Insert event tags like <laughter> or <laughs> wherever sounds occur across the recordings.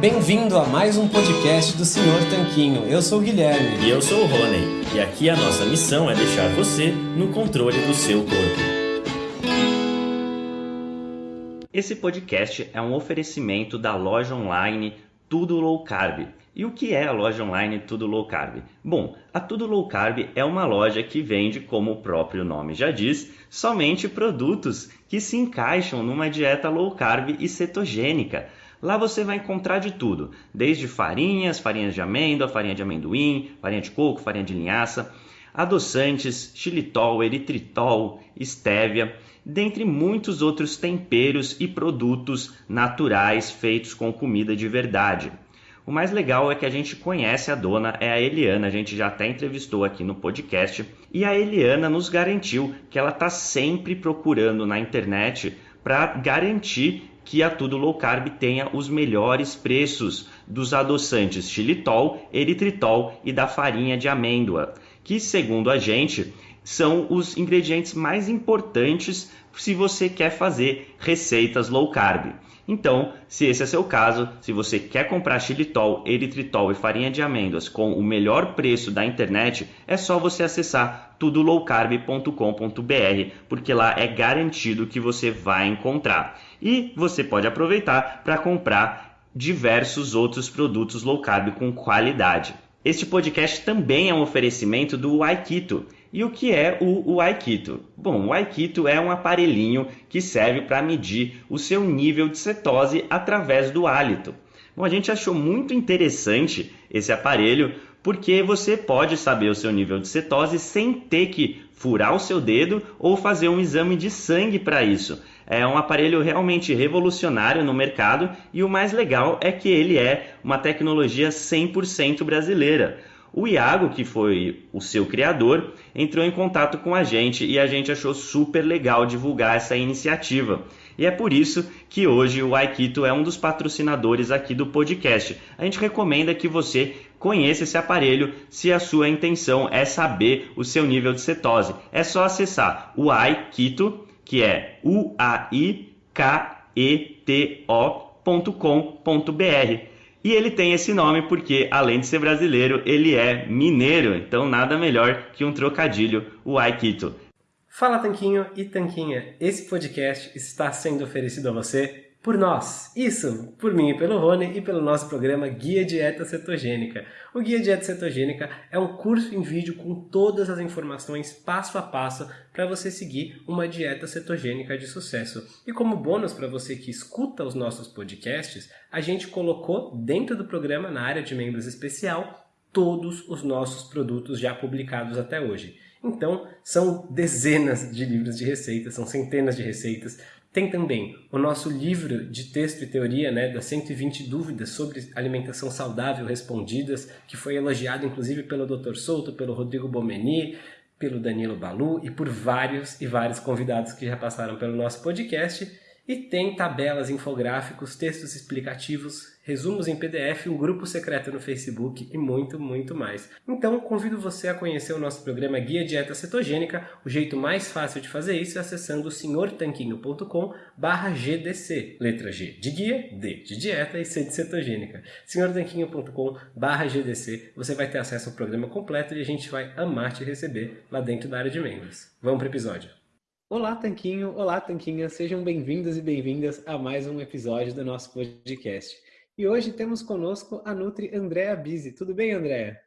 Bem-vindo a mais um podcast do Senhor Tanquinho. Eu sou o Guilherme. E eu sou o Rony. E aqui a nossa missão é deixar você no controle do seu corpo. Esse podcast é um oferecimento da loja online Tudo Low Carb. E o que é a loja online Tudo Low Carb? Bom, a Tudo Low Carb é uma loja que vende, como o próprio nome já diz, somente produtos que se encaixam numa dieta low carb e cetogênica. Lá você vai encontrar de tudo, desde farinhas, farinhas de amêndoa, farinha de amendoim, farinha de coco, farinha de linhaça, adoçantes, xilitol, eritritol, estévia, dentre muitos outros temperos e produtos naturais feitos com comida de verdade. O mais legal é que a gente conhece a dona, é a Eliana, a gente já até entrevistou aqui no podcast, e a Eliana nos garantiu que ela está sempre procurando na internet para garantir que a Tudo Low Carb tenha os melhores preços dos adoçantes xilitol, eritritol e da farinha de amêndoa, que segundo a gente são os ingredientes mais importantes se você quer fazer receitas low carb. Então, se esse é seu caso, se você quer comprar xilitol, eritritol e farinha de amêndoas com o melhor preço da internet, é só você acessar tudolowcarb.com.br, porque lá é garantido que você vai encontrar. E você pode aproveitar para comprar diversos outros produtos low carb com qualidade. Este podcast também é um oferecimento do Aikito. E o que é o, Aikito? Bom, o Aikito é um aparelhinho que serve para medir o seu nível de cetose através do hálito. Bom, a gente achou muito interessante esse aparelho porque você pode saber o seu nível de cetose sem ter que furar o seu dedo ou fazer um exame de sangue para isso. É um aparelho realmente revolucionário no mercado e o mais legal é que ele é uma tecnologia 100% brasileira. O Iago, que foi o seu criador, entrou em contato com a gente e a gente achou super legal divulgar essa iniciativa. E é por isso que hoje o Aikito é um dos patrocinadores aqui do podcast. A gente recomenda que você conheça esse aparelho se a sua intenção é saber o seu nível de cetose. É só acessar o Aikito, que é U-A-I-K-E-T-O.com.br. E ele tem esse nome porque, além de ser brasileiro, ele é mineiro. Então, nada melhor que um trocadilho, o Aikito. Fala Tanquinho e Tanquinha, esse podcast está sendo oferecido a você por nós. Isso, por mim e pelo Rony e pelo nosso programa Guia Dieta Cetogênica. O Guia Dieta Cetogênica é um curso em vídeo com todas as informações passo a passo para você seguir uma dieta cetogênica de sucesso. E como bônus para você que escuta os nossos podcasts, a gente colocou dentro do programa, na área de membros especial, todos os nossos produtos já publicados até hoje. Então, são dezenas de livros de receitas, são centenas de receitas. Tem também o nosso livro de texto e teoria, né, das 120 dúvidas sobre alimentação saudável respondidas, que foi elogiado inclusive pelo Dr. Souto, pelo Rodrigo Bomeni, pelo Danilo Balu e por vários e vários convidados que já passaram pelo nosso podcast. E tem tabelas, infográficos, textos explicativos, resumos em PDF, um grupo secreto no Facebook e muito, muito mais. Então, convido você a conhecer o nosso programa Guia Dieta Cetogênica. O jeito mais fácil de fazer isso é acessando senhortanquinho.com GDC. Letra G de guia, D de dieta e C de cetogênica. senhortanquinho.com GDC. Você vai ter acesso ao programa completo e a gente vai amar te receber lá dentro da área de membros. Vamos para o episódio. Olá, Tanquinho! Olá, Tanquinha! Sejam bem-vindos e bem-vindas a mais um episódio do nosso podcast. E hoje temos conosco a Nutri Andréa Bise. Tudo bem, Andréa?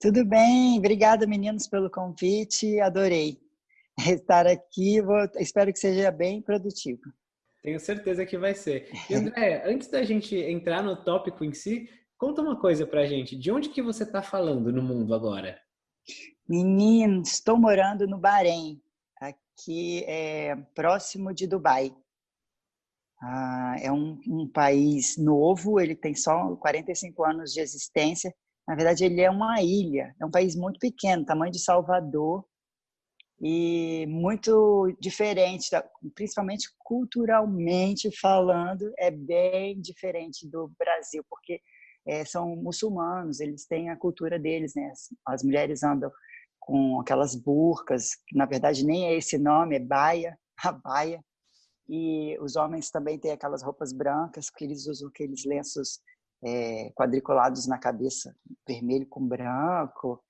Tudo bem, obrigada meninos pelo convite, adorei estar aqui, Vou, espero que seja bem produtivo. Tenho certeza que vai ser. <laughs> E Andréa, antes da gente entrar no tópico em si, conta uma coisa pra gente, de onde que você está falando no mundo agora? Menino, estou morando no Bahrein, aqui é próximo de Dubai. Ah, é um, um, país novo, ele tem só 45 anos de existência. Na verdade, ele é uma ilha, é um país muito pequeno, tamanho de Salvador, e muito diferente, principalmente culturalmente falando, é bem diferente do Brasil, porque é, são muçulmanos, eles têm a cultura deles, né? As, as mulheres andam com aquelas burcas, que na verdade nem é esse nome, é baia, <laughs> a baia, e os homens também têm aquelas roupas brancas, que eles usam aqueles lenços é, quadriculados na cabeça, vermelho com branco,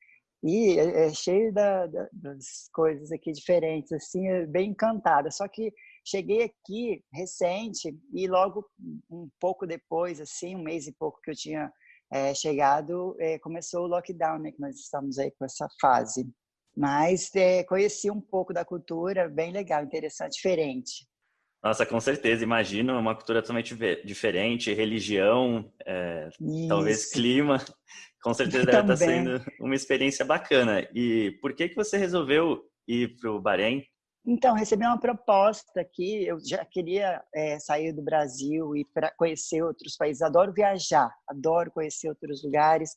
e é, é cheio da, da, das coisas aqui diferentes, assim, é bem encantada. Só que cheguei aqui recente e logo um pouco depois, assim, um mês e pouco que eu tinha é, chegado, é, começou o lockdown, né, que nós estamos aí com essa fase. Mas conheci um pouco da cultura, bem legal, interessante, diferente. Nossa, com certeza, imagino uma cultura totalmente diferente, religião, é, talvez clima, com certeza deve estar sendo uma experiência bacana. E por que que você resolveu ir para o Bahrein? Então, recebi uma proposta aqui, eu já queria é, sair do Brasil e para conhecer outros países, adoro viajar, adoro conhecer outros lugares,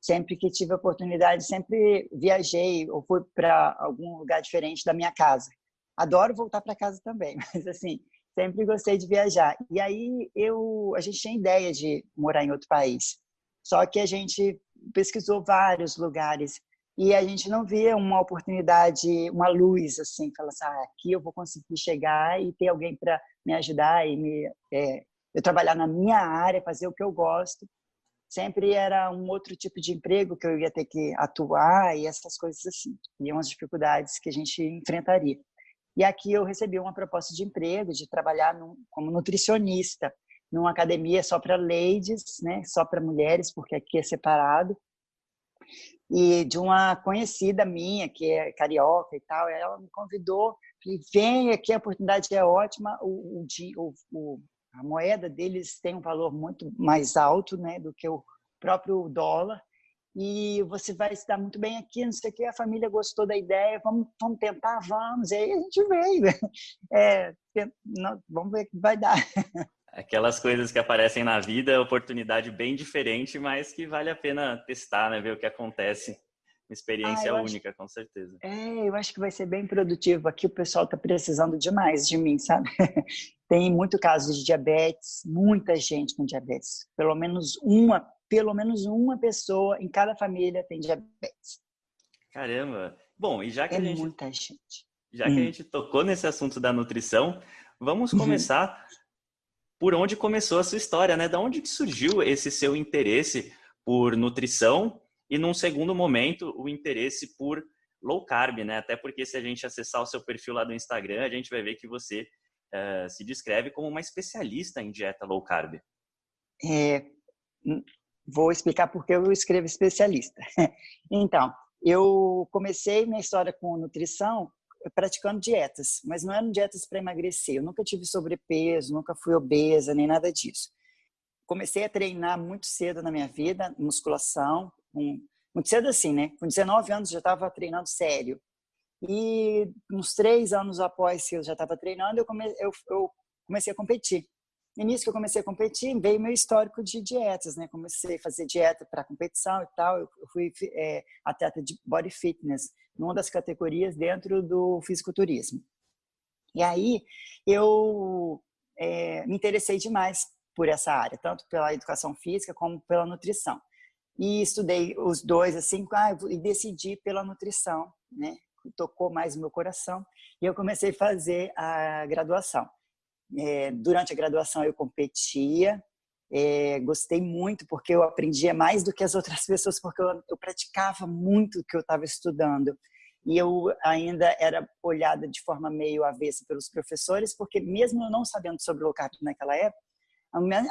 sempre que tive oportunidade, sempre viajei ou fui para algum lugar diferente da minha casa. Adoro voltar para casa também, <laughs> mas assim, sempre gostei de viajar. E aí eu, a gente tinha ideia de morar em outro país. Só que a gente pesquisou vários lugares e a gente não via uma oportunidade, uma luz assim, falar assim, ah, aqui eu vou conseguir chegar e ter alguém para me ajudar e me é, eu trabalhar na minha área, fazer o que eu gosto. Sempre era um outro tipo de emprego que eu ia ter que atuar e essas coisas assim. E umas dificuldades que a gente enfrentaria. E aqui eu recebi uma proposta de emprego, de trabalhar num, como nutricionista, numa academia só para ladies, né, só para mulheres, porque aqui é separado. E de uma conhecida minha, que é carioca e tal, ela me convidou, falei, vem aqui, a oportunidade é ótima, o, o, o, a moeda deles tem um valor muito mais alto né, do que o próprio dólar, e você vai se dar muito bem aqui, não sei o que, a família gostou da ideia, vamos, vamos tentar, vamos, e aí a gente veio, é, vamos ver o que vai dar. Aquelas coisas que aparecem na vida, oportunidade bem diferente, mas que vale a pena testar, né, ver o que acontece. Uma experiência ah, única, acho, com certeza. É, eu acho que vai ser bem produtivo. Aqui o pessoal está precisando demais de mim, sabe? <laughs> Tem muito caso de diabetes, muita gente com diabetes. Pelo menos uma pelo menos uma pessoa em cada família tem diabetes. Caramba! Bom, e já que é a gente... muita gente. Já hum. que a hum. gente tocou nesse assunto da nutrição, vamos uhum. começar uhum. por onde começou a sua história, né? Da onde que surgiu esse seu interesse por nutrição e, num segundo momento, o interesse por low carb, né? Até porque se a gente acessar o seu perfil lá do Instagram, a gente vai ver que você uh, se descreve como uma especialista em dieta low carb. É, Vou explicar por que eu escrevo especialista. <laughs> Então, eu comecei minha história com nutrição praticando dietas, mas não eram dietas para emagrecer. Eu nunca tive sobrepeso, nunca fui obesa, nem nada disso. Comecei a treinar muito cedo na minha vida, musculação, muito cedo assim, né? Com 19 anos já estava treinando sério. E uns três anos após que eu já estava treinando, eu, come, eu, eu comecei a competir. E nisso que eu comecei a competir, veio meu histórico de dietas, né? Comecei a fazer dieta para competição e tal. Eu fui é, atleta de body fitness, numa das categorias dentro do fisiculturismo. E aí eu é, me interessei demais por essa área, tanto pela educação física como pela nutrição. E estudei os dois assim, ah, e decidi pela nutrição, né? Tocou mais o meu coração. E eu comecei a fazer a graduação. É, durante a graduação eu competia, é, gostei muito porque eu aprendia mais do que as <laughs> outras pessoas, porque eu, eu praticava muito o que eu estava estudando. E eu ainda era olhada de forma meio avessa pelos professores, porque mesmo eu não sabendo sobre o low carb naquela época,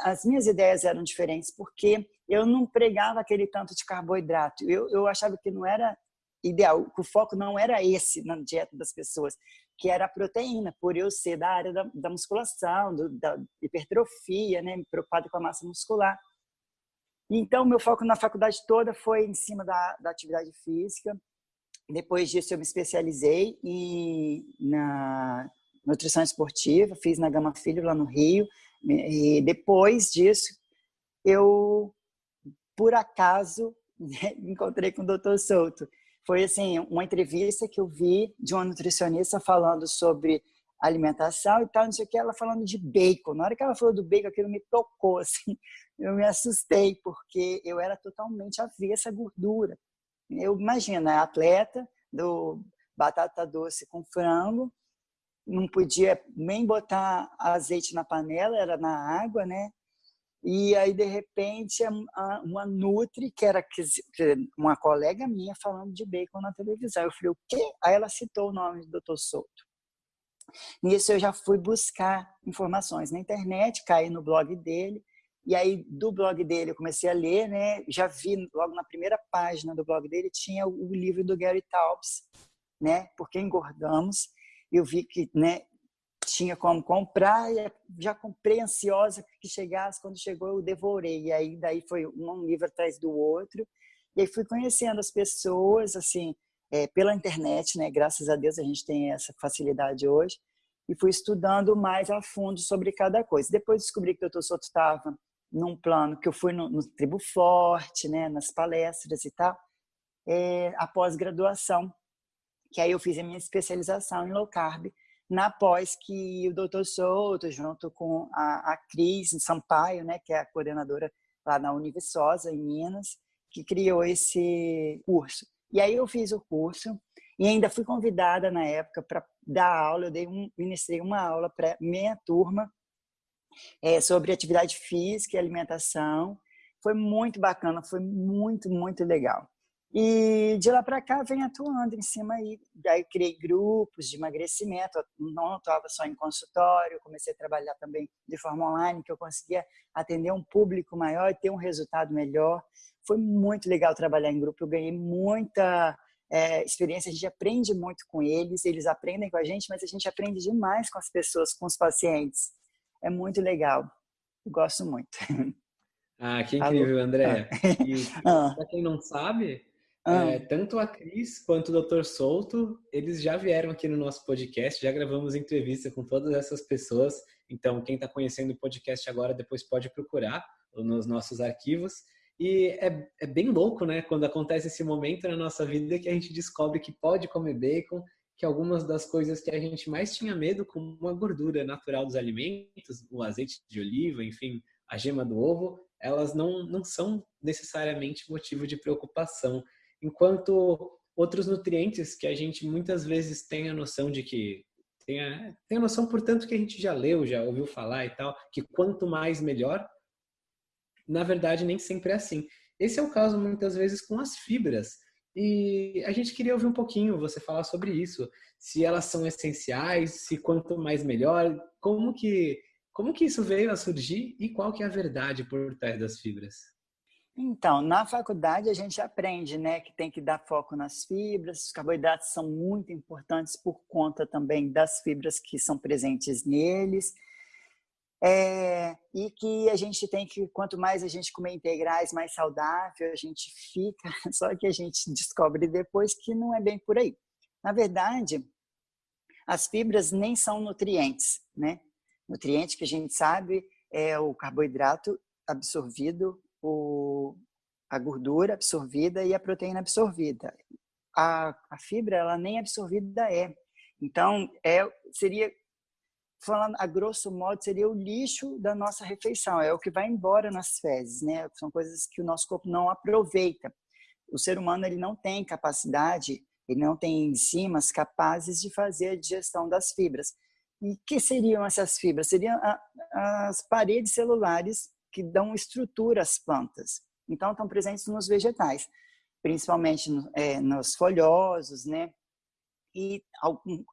as minhas ideias eram diferentes, porque eu não pregava aquele tanto de carboidrato. Eu, eu achava que não era ideal, que o foco não era esse na dieta das pessoas que era a proteína, por eu ser da área da, da musculação, do, da hipertrofia, né, preocupado com a massa muscular. Então, meu foco na faculdade toda foi em cima da, da atividade física. Depois disso, eu me especializei em, na nutrição esportiva, fiz na Gama Filho, lá no Rio. E depois disso, eu, por acaso, <laughs> me encontrei com o Dr. Souto foi assim uma entrevista que eu vi de uma nutricionista falando sobre alimentação e tal, não sei o que, ela falando de bacon. Na hora que ela falou do bacon, aquilo me tocou, <laughs> assim, eu me assustei, porque eu era totalmente avessa à gordura. Eu imagino, atleta do batata doce com frango, não podia nem botar azeite na panela, era na água, né? E aí, de repente, uma Nutri, que era uma colega minha, falando de bacon na televisão. Eu falei, o quê? Aí ela citou o nome do Dr. Souto. Nisso eu já fui buscar informações na internet, caí no blog dele, e aí do blog dele eu comecei a ler, né? Já vi logo na primeira página do blog dele tinha o livro do Gary Taubes, né? Porque engordamos. Eu vi que, né, tinha como comprar e já comprei ansiosa que chegasse. Quando chegou, eu devorei. E aí, daí foi um livro atrás do outro. E aí fui conhecendo as pessoas, assim, é, pela internet, né? Graças a Deus a gente tem essa facilidade hoje. E fui estudando mais a fundo sobre cada coisa. Depois descobri que o Dr. Soto estava num plano que eu fui no, no Tribo Forte, né? Nas palestras e tal. É, a pós-graduação, que aí eu fiz a minha especialização em low carb na pós que o doutor Souto, junto com a, a Cris Sampaio, né, que é a coordenadora lá na Univiçosa, em Minas, que criou esse curso. E aí eu fiz o curso e ainda fui convidada na época para dar aula, eu dei um, ministrei uma aula para minha turma é, sobre atividade física e alimentação. Foi muito bacana, foi muito, muito legal. E de lá para cá vem atuando em cima aí. Daí criei grupos de emagrecimento, não atuava só em consultório, comecei a trabalhar também de forma online, que eu conseguia atender um público maior e ter um resultado melhor. Foi muito legal trabalhar em grupo, eu ganhei muita é, experiência, a gente aprende muito com eles, eles aprendem com a gente, mas a gente aprende demais com as pessoas, com os pacientes. É muito legal, eu gosto muito. Ah, que incrível, André. Ah. E ah. para quem não sabe, ah. É, tanto a Cris quanto o Dr. Souto, eles já vieram aqui no nosso podcast, já gravamos entrevista com todas essas pessoas. Então, quem está conhecendo o podcast agora, depois pode procurar nos nossos arquivos. E é, é bem louco, né? Quando acontece esse momento na nossa vida que a gente descobre que pode comer bacon, que algumas das coisas que a gente mais tinha medo, como a gordura natural dos alimentos, o azeite de oliva, enfim, a gema do ovo, elas não, não são necessariamente motivo de preocupação enquanto outros nutrientes que a gente muitas vezes tem a noção de que tem a, tem a noção, portanto, que a gente já leu, já ouviu falar e tal, que quanto mais melhor, na verdade nem sempre é assim. Esse é o caso muitas vezes com as fibras. E a gente queria ouvir um pouquinho você falar sobre isso, se elas são essenciais, se quanto mais melhor, como que como que isso veio a surgir e qual que é a verdade por trás das fibras? Então, na faculdade a gente aprende né, que tem que dar foco nas fibras, os carboidratos são muito importantes por conta também das fibras que são presentes neles, é, e que a gente tem que, quanto mais a gente comer integrais, mais saudável a gente fica, <laughs> só que a gente descobre depois que não é bem por aí. Na verdade, as fibras nem são nutrientes, né? Nutriente que a gente sabe é o carboidrato absorvido o, a gordura absorvida e a proteína absorvida. A, a fibra, ela nem absorvida é. Então, é, seria, falando a grosso modo, seria o lixo da nossa refeição, é o que vai embora nas fezes, né? São coisas que o nosso corpo não aproveita. O ser humano ele não tem capacidade, ele não tem enzimas capazes de fazer a digestão das fibras. E que seriam essas fibras? Seriam as paredes celulares que dão estrutura às plantas. Então, estão presentes nos vegetais, principalmente é, nos folhosos, né? E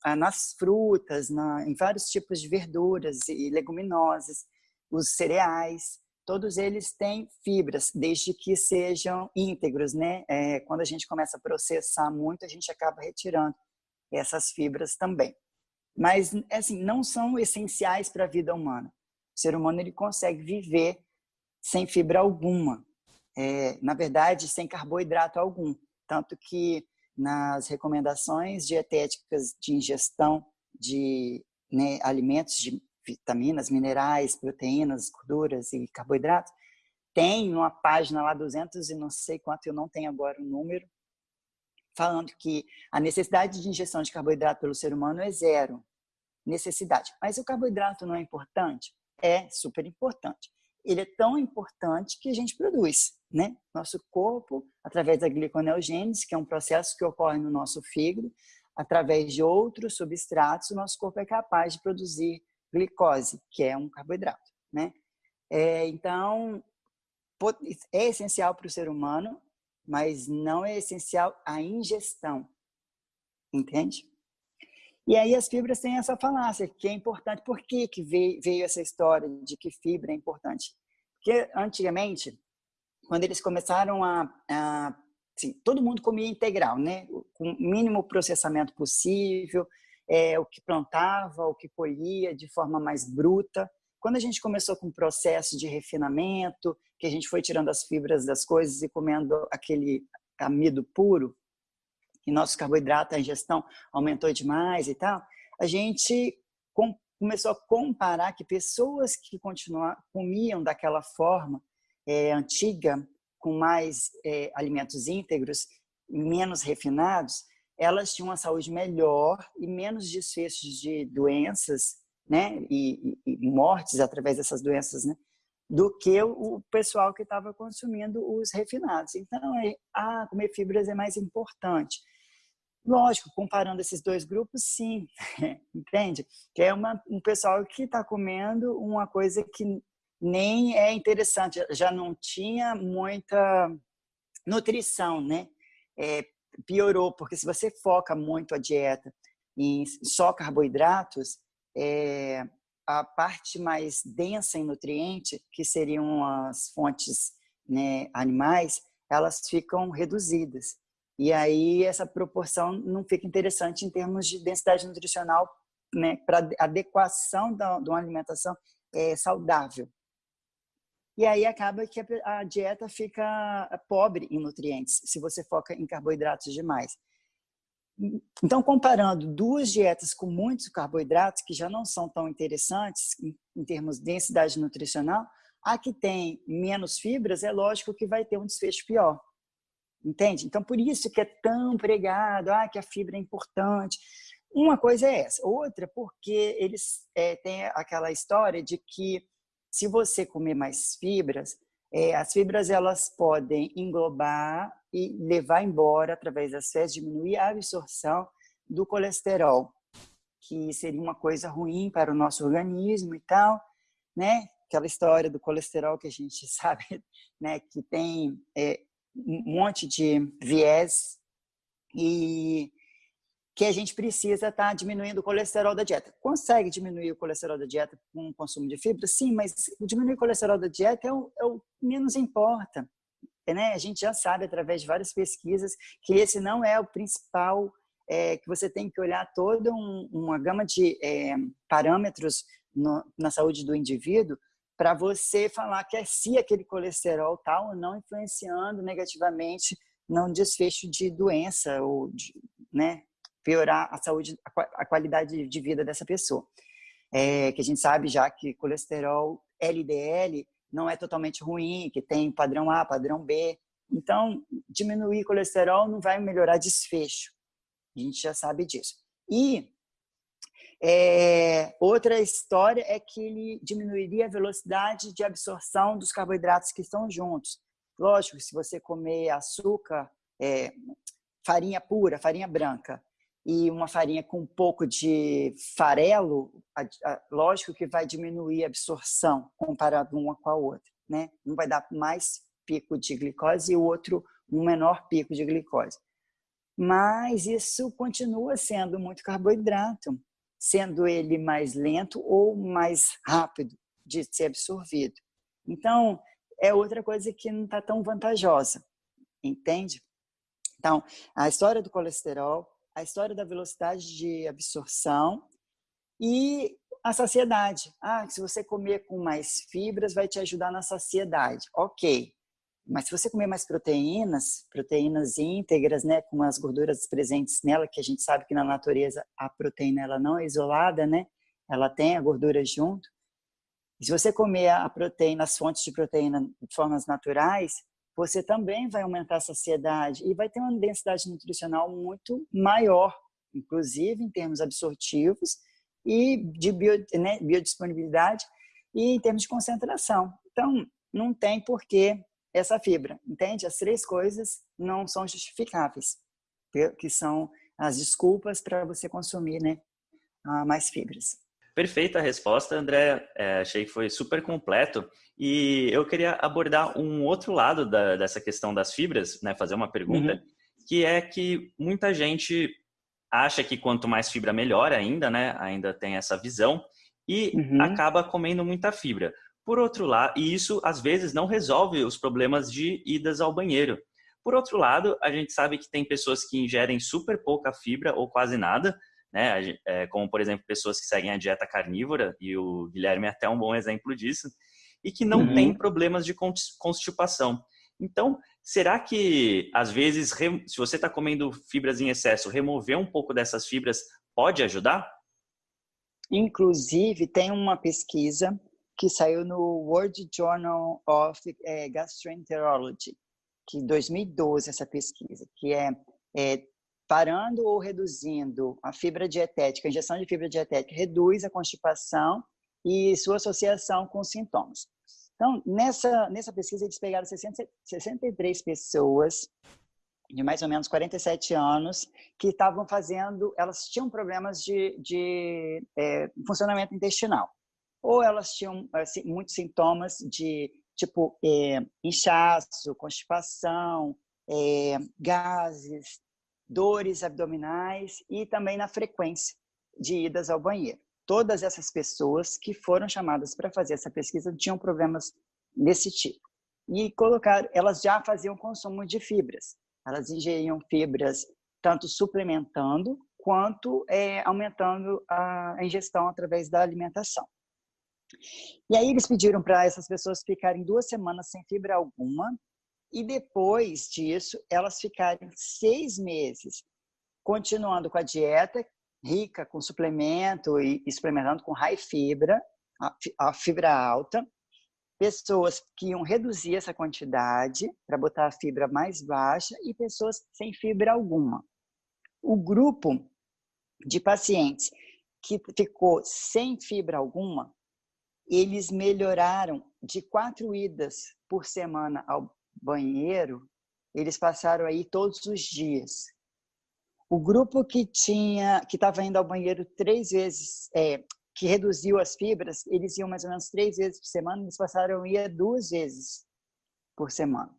ah, nas frutas, na, em vários tipos de verduras e leguminosas, os cereais, todos eles têm fibras, desde que sejam íntegros, né? É, quando a gente começa a processar muito, a gente acaba retirando essas fibras também. Mas, assim, não são essenciais para a vida humana. O ser humano ele consegue viver sem fibra alguma. É, na verdade, sem carboidrato algum. Tanto que nas recomendações dietéticas de ingestão de né, alimentos de vitaminas, minerais, proteínas, gorduras e carboidratos, tem uma página lá, 200 e não sei quanto, eu não tenho agora o número, falando que a necessidade de ingestão de carboidrato pelo ser humano é zero. Necessidade. Mas o carboidrato não é importante? É super importante ele é tão importante que a gente produz, né? Nosso corpo, através da gliconeogênese, que é um processo que ocorre no nosso fígado, através de outros substratos, o nosso corpo é capaz de produzir glicose, que é um carboidrato, né? É, então, é essencial para o ser humano, mas não é essencial a ingestão, entende? E aí as fibras têm essa falácia, que é importante. Por que, que veio, essa história de que fibra é importante? Porque antigamente, quando eles começaram a, a assim, todo mundo comia integral, né? Com o mínimo processamento possível, é, o que plantava, o que colhia de forma mais bruta. Quando a gente começou com o processo de refinamento, que a gente foi tirando as fibras das coisas e comendo aquele amido puro, e nosso carboidrato, a ingestão aumentou demais e tal, a gente com, começou a comparar que pessoas que comiam daquela forma é, antiga, com mais é, alimentos íntegros, menos refinados, elas tinham uma saúde melhor e menos desfechos de doenças, né, e, e, e mortes através dessas doenças, né, do que o pessoal que estava consumindo os refinados. Então, é, ah, comer fibras é mais importante. Lógico, comparando esses dois grupos, sim, <laughs> entende? Que é uma, um pessoal que está comendo uma coisa que nem é interessante, já não tinha muita nutrição, né? É, piorou, porque se você foca muito a dieta em só carboidratos, é, a parte mais densa em nutriente, que seriam as fontes né, animais, elas ficam reduzidas. E aí essa proporção não fica interessante em termos de densidade nutricional, né, para adequação de uma alimentação é, saudável. E aí acaba que a dieta fica pobre em nutrientes, se você foca em carboidratos demais. Então, comparando duas dietas com muitos carboidratos, que já não são tão interessantes em termos de densidade nutricional, a que tem menos fibras, é lógico que vai ter um desfecho pior. Entende? Então, por isso que é tão pregado, ah, que a fibra é importante. Uma coisa é essa. Outra, porque eles é, têm aquela história de que se você comer mais fibras, é, as fibras elas podem englobar e levar embora, através das fezes, diminuir a absorção do colesterol, que seria uma coisa ruim para o nosso organismo e tal, né? Aquela história do colesterol que a gente <laughs> sabe, né? Que tem é, um monte de viés e que a gente precisa estar tá diminuindo o colesterol da dieta. Consegue diminuir o colesterol da dieta com o consumo de fibra? Sim, mas diminuir o colesterol da dieta é o, é o menos importa. Né? A gente já sabe, através de várias pesquisas, que esse não é o principal, é, que você tem que olhar toda um, uma gama de é, parâmetros no, na saúde do indivíduo para você falar que é se aquele colesterol tal ou não influenciando negativamente no desfecho de doença ou de, né, piorar a saúde, a qualidade de vida dessa pessoa. É, que a gente sabe já que colesterol LDL não é totalmente ruim, que tem padrão A, padrão B. Então, diminuir colesterol não vai melhorar desfecho. A gente já sabe disso. E é, outra história é que ele diminuiria a velocidade de absorção dos carboidratos que estão juntos. Lógico, se você comer açúcar, é, farinha pura, farinha branca, e uma farinha com um pouco de farelo, a, a, lógico que vai diminuir a absorção comparado uma com a outra. Né? Um vai dar mais pico de glicose e o outro um menor pico de glicose. Mas isso continua sendo muito carboidrato sendo ele mais lento ou mais rápido de ser absorvido. Então, é outra coisa que não está tão vantajosa, entende? Então, a história do colesterol, a história da velocidade de absorção e a saciedade. Ah, se você comer com mais fibras, vai te ajudar na saciedade. Ok, mas se você comer mais proteínas, proteínas íntegras, né, com as gorduras presentes nela, que a gente sabe que na natureza a proteína ela não é isolada, né? Ela tem a gordura junto. E se você comer a proteína, as fontes de proteína de formas naturais, você também vai aumentar a saciedade e vai ter uma densidade nutricional muito maior, inclusive em termos absortivos e de bio, né, biodisponibilidade e em termos de concentração. Então, não tem porquê essa fibra, entende? As três coisas não são justificáveis, que são as desculpas para você consumir né, mais fibras. Perfeita a resposta, André. É, achei que foi super completo. E eu queria abordar um outro lado da, dessa questão das fibras, né? Fazer uma pergunta, uhum. que é que muita gente acha que quanto mais fibra melhor ainda, né? Ainda tem essa visão e uhum. acaba comendo muita fibra. Por outro lado, e isso às vezes não resolve os problemas de idas ao banheiro. Por outro lado, a gente sabe que tem pessoas que ingerem super pouca fibra ou quase nada, né? É, como, por exemplo, pessoas que seguem a dieta carnívora, e o Guilherme é até um bom exemplo disso, e que não uhum. tem problemas de constipação. Então, será que, às vezes, se você está comendo fibras em excesso, remover um pouco dessas fibras pode ajudar? Inclusive, tem uma pesquisa que saiu no World Journal of é, Gastroenterology, que 2012 essa pesquisa, que é, é parando ou reduzindo a fibra dietética, a injeção de fibra dietética reduz a constipação e sua associação com sintomas. Então, nessa, nessa pesquisa, eles pegaram 60, 63 pessoas de mais ou menos 47 anos que estavam fazendo, elas tinham problemas de, de é, funcionamento intestinal. Ou elas tinham assim, muitos sintomas de tipo é, inchaço, constipação, é, gases, dores abdominais e também na frequência de idas ao banheiro. Todas essas pessoas que foram chamadas para fazer essa pesquisa tinham problemas desse tipo. E colocar, elas já faziam consumo de fibras. Elas ingeriam fibras tanto suplementando quanto é, aumentando a ingestão através da alimentação. E aí eles pediram para essas pessoas ficarem duas semanas sem fibra alguma e depois disso, elas ficarem seis meses continuando com a dieta rica com suplemento e, e suplementando com high fibra, a fibra alta, pessoas que iam reduzir essa quantidade para botar a fibra mais baixa e pessoas sem fibra alguma. O grupo de pacientes que ficou sem fibra alguma, eles melhoraram de quatro idas por semana ao banheiro, eles passaram aí todos os dias. O grupo que tinha, que estava indo ao banheiro três vezes, é, que reduziu as fibras, eles iam mais ou menos três vezes por semana, eles passaram a ir duas vezes por semana.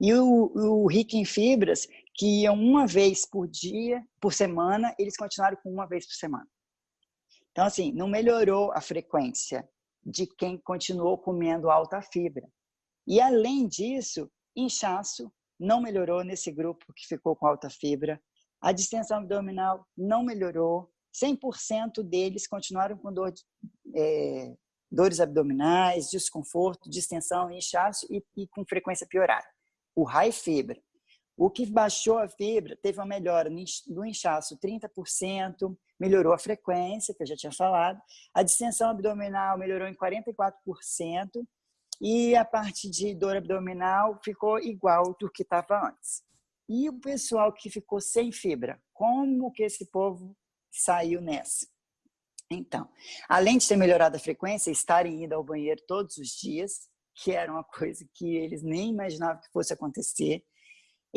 E o, o rico em fibras, que iam uma vez por dia, por semana, eles continuaram com uma vez por semana. Então, assim, não melhorou a frequência de quem continuou comendo alta fibra. E, além disso, inchaço não melhorou nesse grupo que ficou com alta fibra. A distensão abdominal não melhorou. 100% deles continuaram com dor, é, dores abdominais, desconforto, distensão, inchaço e, e com frequência piorada. O high fibra. O que baixou a fibra teve uma melhora no inchaço 30%, melhorou a frequência, que eu já tinha falado. A distensão abdominal melhorou em 44%, e a parte de dor abdominal ficou igual do que estava antes. E o pessoal que ficou sem fibra, como que esse povo saiu nessa? Então, além de ter melhorado a frequência, estarem indo ao banheiro todos os dias, que era uma coisa que eles nem imaginavam que fosse acontecer,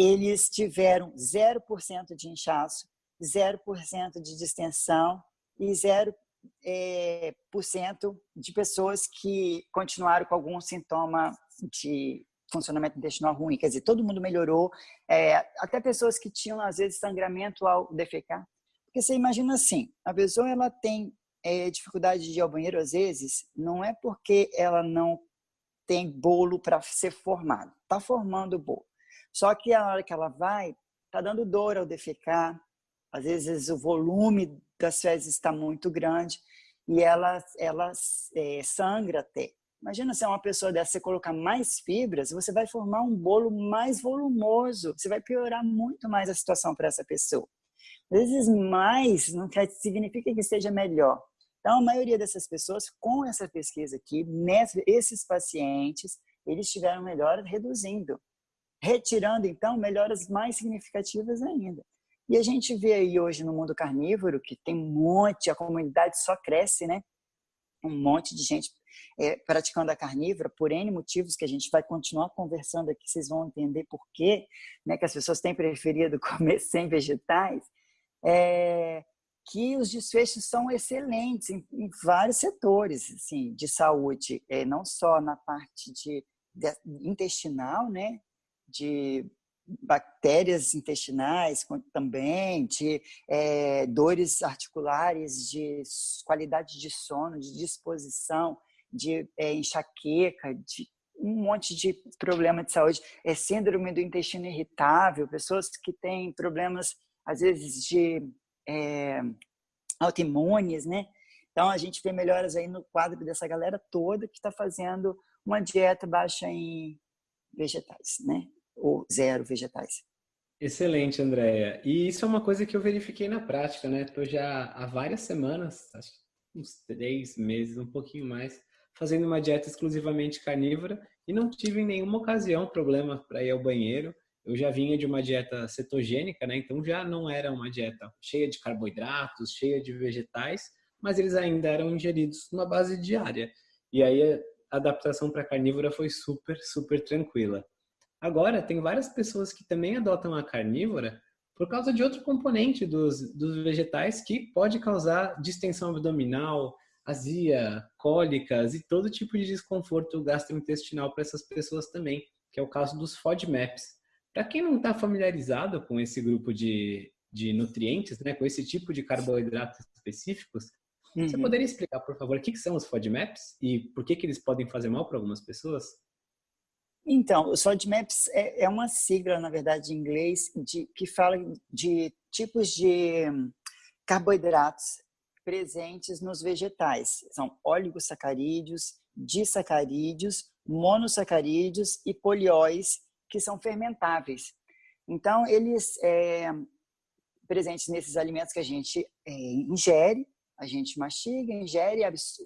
eles tiveram 0% de inchaço, 0% de distensão e 0 é, por cento de pessoas que continuaram com algum sintoma de funcionamento intestinal ruim. Quer dizer, todo mundo melhorou, é, até pessoas que tinham, às vezes, sangramento ao defecar. Porque você imagina assim, a pessoa ela tem é, dificuldade de ir ao banheiro, às vezes, não é porque ela não tem bolo para ser formado. Está formando o bolo. Só que a hora que ela vai, está dando dor ao defecar, às vezes o volume das fezes está muito grande e ela, ela é, sangra até. Imagina se é uma pessoa dessa, você colocar mais fibras, você vai formar um bolo mais volumoso, você vai piorar muito mais a situação para essa pessoa. Às vezes mais não quer, significa que esteja melhor. Então, a maioria dessas pessoas, com essa pesquisa aqui, nessa, esses pacientes, eles tiveram melhora reduzindo, retirando, então, melhoras mais significativas ainda. E a gente vê aí hoje no mundo carnívoro que tem um monte, a comunidade só cresce, né? Um monte de gente é, praticando a carnívora por N motivos que a gente vai continuar conversando aqui, vocês vão entender por quê, né? Que as pessoas têm preferido <laughs> comer sem vegetais. É, que os desfechos são excelentes em, em vários setores assim, de saúde, é, não só na parte de, de intestinal, né, de bactérias intestinais também, de é, dores articulares, de qualidade de sono, de disposição, de é, enxaqueca, de um monte de problema de saúde, é síndrome do intestino irritável, pessoas que têm problemas às vezes de é, autoimunes, né? Então a gente vê melhoras aí no quadro dessa galera toda que está fazendo uma dieta baixa em vegetais, né? Ou zero vegetais. Excelente, Andréia. E isso é uma coisa que eu verifiquei na prática, né? Estou já há várias semanas, acho uns três meses, um pouquinho mais, fazendo uma dieta exclusivamente carnívora e não tive em nenhuma ocasião problema para ir ao banheiro. Eu já vinha de uma dieta cetogênica, né? Então já não era uma dieta cheia de carboidratos, cheia de vegetais, mas eles ainda eram ingeridos numa base diária. E aí a adaptação para carnívora foi super, super tranquila. Agora, tem várias pessoas que também adotam a carnívora por causa de outro componente dos, dos vegetais que pode causar distensão abdominal, azia, cólicas e todo tipo de desconforto gastrointestinal para essas pessoas também, que é o caso dos FODMAPs. Para quem não está familiarizado com esse grupo de, de nutrientes, né, com esse tipo de carboidratos específicos, uhum. você poderia explicar, por favor, o que, que são os FODMAPs e por que, que eles podem fazer mal para algumas pessoas? Então, os FODMAPs é, é uma sigla, na verdade, em inglês, de, que fala de tipos de carboidratos presentes nos vegetais. São oligosacarídeos, disacarídeos, monossacarídeos e polióis, que são fermentáveis. Então, eles é, presentes nesses alimentos que a gente é, ingere, a gente mastiga, ingere,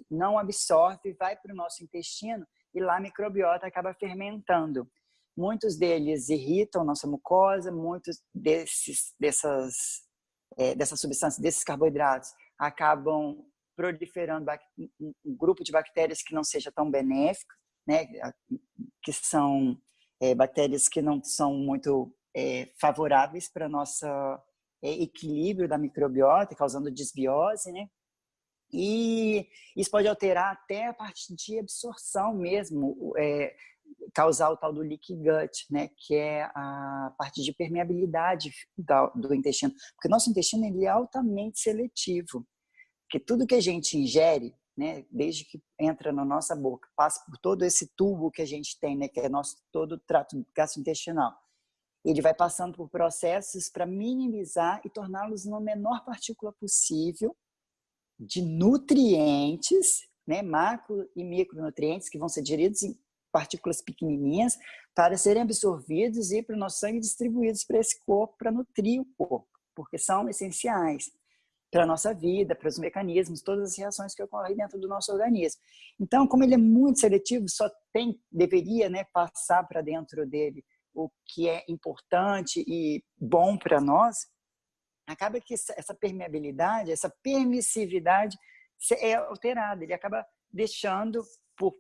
não absorve, vai para o nosso intestino e lá a microbiota acaba fermentando. Muitos deles irritam nossa mucosa, muitos desses, dessas, é, dessas substâncias, desses carboidratos, acabam proliferando um grupo de bactérias que não seja tão benéfico, né, que são é, bactérias que não são muito é, favoráveis para nosso é, equilíbrio da microbiota, causando desbiose, né? E isso pode alterar até a parte de absorção mesmo, é, causar o tal do leaky gut, né, que é a parte de permeabilidade do intestino, porque nosso intestino ele é altamente seletivo, porque tudo que a gente ingere, né, desde que entra na nossa boca, passa por todo esse tubo que a gente tem, né, que é nosso todo o trato gastrointestinal, ele vai passando por processos para minimizar e torná-los na menor partícula possível de nutrientes, né, macro e micronutrientes que vão ser digeridos em partículas pequenininhas para serem absorvidos e para o nosso sangue distribuídos para esse corpo, para nutrir o corpo, porque são essenciais para a nossa vida, para os mecanismos, todas as reações que ocorrem dentro do nosso organismo. Então, como ele é muito seletivo, só tem, deveria né, passar para dentro dele o que é importante e bom para nós, acaba que essa permeabilidade, essa permissividade é alterada, ele acaba deixando por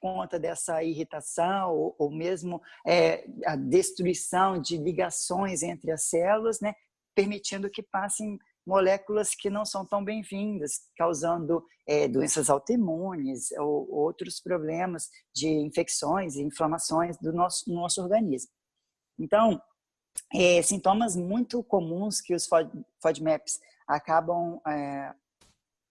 conta dessa irritação ou, ou mesmo é, a destruição de ligações entre as células, né, permitindo que passem moléculas que não são tão bem-vindas, causando é, doenças autoimunes ou outros problemas de infecções e inflamações do nosso, no nosso organismo. Então, é, sintomas muito comuns que os FODMAPs acabam é,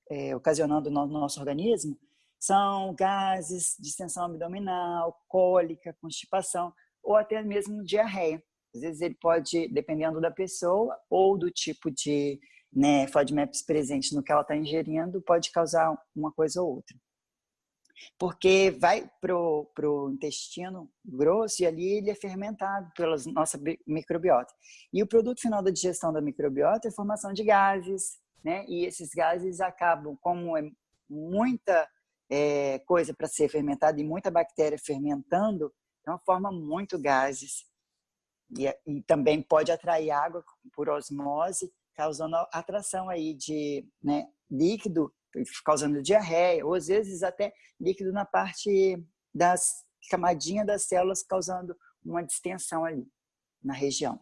é, ocasionando no nosso organismo são gases, distensão abdominal, cólica, constipação ou até mesmo diarreia. Às vezes ele pode, dependendo da pessoa ou do tipo de né, FODMAPs presente no que ela está ingerindo, pode causar uma coisa ou outra porque vai pro pro intestino grosso e ali ele é fermentado pela nossa microbiota. E o produto final da digestão da microbiota é a formação de gases, né? E esses gases acabam, como é muita é, coisa para ser fermentada e muita bactéria fermentando, então forma muito gases. E, e também pode atrair água por osmose, causando atração aí de né, líquido causando diarreia, ou às vezes até líquido na parte das camadinha das células, causando uma distensão ali na região.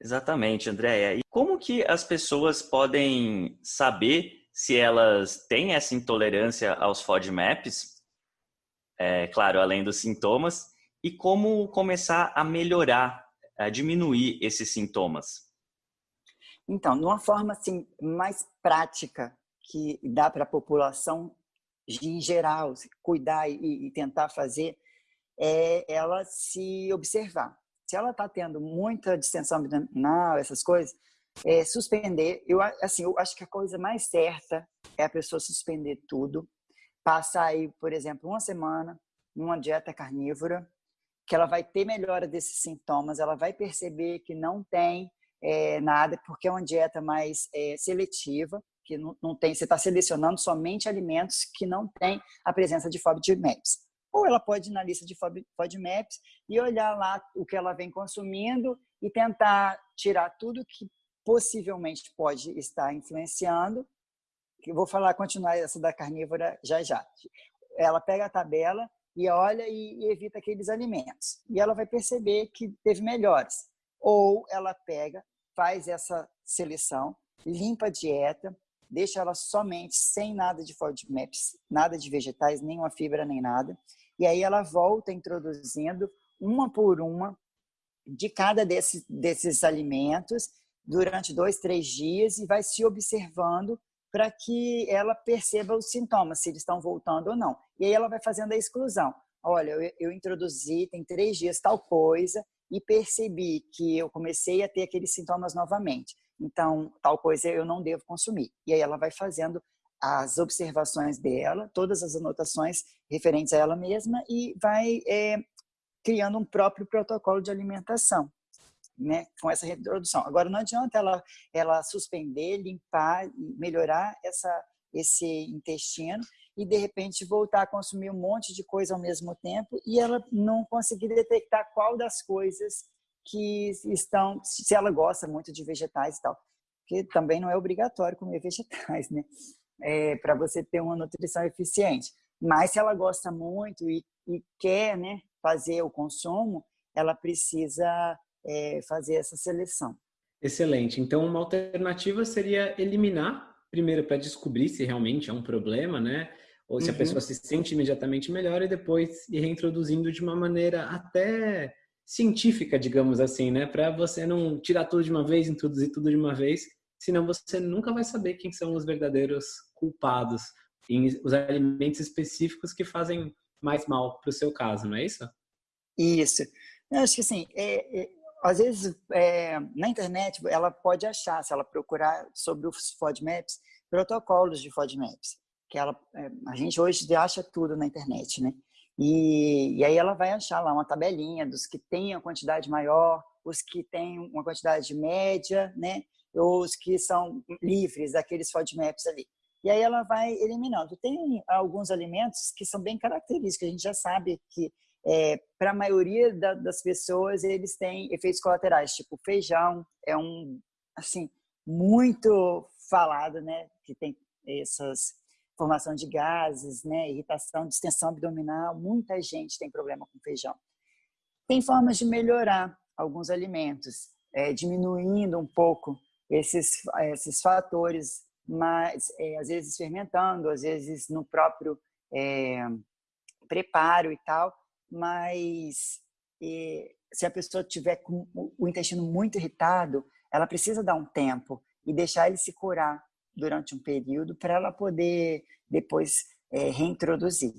Exatamente, Andréia. E como que as pessoas podem saber se elas têm essa intolerância aos FODMAPs, é, claro, além dos sintomas, e como começar a melhorar, a diminuir esses sintomas? Então, de uma forma assim, mais prática que dá para a população em geral cuidar e, e tentar fazer, é ela se observar. Se ela está tendo muita distensão abdominal, essas coisas, é, suspender. Eu, assim, eu acho que a coisa mais certa é a pessoa suspender tudo, passar aí, por exemplo, uma semana numa dieta carnívora, que ela vai ter melhora desses sintomas, ela vai perceber que não tem é, nada, porque é uma dieta mais é, seletiva, que não, não tem, você está selecionando somente alimentos que não têm a presença de FODMAPs. Ou ela pode ir na lista de FODMAPs e olhar lá o que ela vem consumindo e tentar tirar tudo que possivelmente pode estar influenciando. Eu vou falar, continuar essa da carnívora já já. Ela pega a tabela e olha e, e evita aqueles alimentos. E ela vai perceber que teve melhores. Ou ela pega, faz essa seleção, limpa a dieta, deixa ela somente sem nada de FODMAPs, nada de vegetais, nenhuma fibra, nem nada. E aí ela volta introduzindo uma por uma de cada desses, desses alimentos durante dois, três dias e vai se observando para que ela perceba os sintomas, se eles estão voltando ou não. E aí ela vai fazendo a exclusão. Olha, eu, eu introduzi, tem três dias tal coisa, e percebi que eu comecei a ter aqueles sintomas novamente. Então, tal coisa eu não devo consumir. E aí ela vai fazendo as observações dela, todas as anotações referentes a ela mesma e vai é, criando um próprio protocolo de alimentação, né, com essa reprodução. Agora, não adianta ela, ela suspender, limpar, melhorar essa, esse intestino e, de repente, voltar a consumir um monte de coisa ao mesmo tempo e ela não conseguir detectar qual das coisas que estão, se ela gosta muito de vegetais e tal, porque também não é obrigatório comer <laughs> vegetais, né? É, para você ter uma nutrição eficiente. Mas se ela gosta muito e, e quer, né, fazer o consumo, ela precisa é, fazer essa seleção. Excelente. Então, uma alternativa seria eliminar, primeiro para descobrir se realmente é um problema, né? Ou se uhum. a pessoa se sente imediatamente melhor e depois ir reintroduzindo de uma maneira até científica, digamos assim, né? Para você não tirar tudo de uma vez, introduzir tudo de uma vez, senão você nunca vai saber quem são os verdadeiros culpados em os alimentos específicos que fazem mais mal para o seu caso, não é isso? Isso. Eu acho que assim, é, é, às vezes é, na internet ela pode achar, se ela procurar sobre os FODMAPs, protocolos de FODMAPs, que ela, é, a gente hoje acha tudo na internet, né? E, e aí ela vai achar lá uma tabelinha dos que têm a quantidade maior, os que têm uma quantidade média, né? Os que são livres, daqueles FODMAPs ali. E aí ela vai eliminando. Tem alguns alimentos que são bem característicos, a gente já sabe que é, para a maioria da, das pessoas eles têm efeitos colaterais, tipo feijão é um assim muito falado, né, que tem essas formação de gases, né, irritação, distensão abdominal, muita gente tem problema com feijão. Tem formas de melhorar alguns alimentos, é, diminuindo um pouco esses, esses fatores, mas é, às vezes fermentando, às vezes no próprio é, preparo e tal, mas é, se a pessoa tiver com o intestino muito irritado, ela precisa dar um tempo e deixar ele se curar durante um período para ela poder depois é, reintroduzir.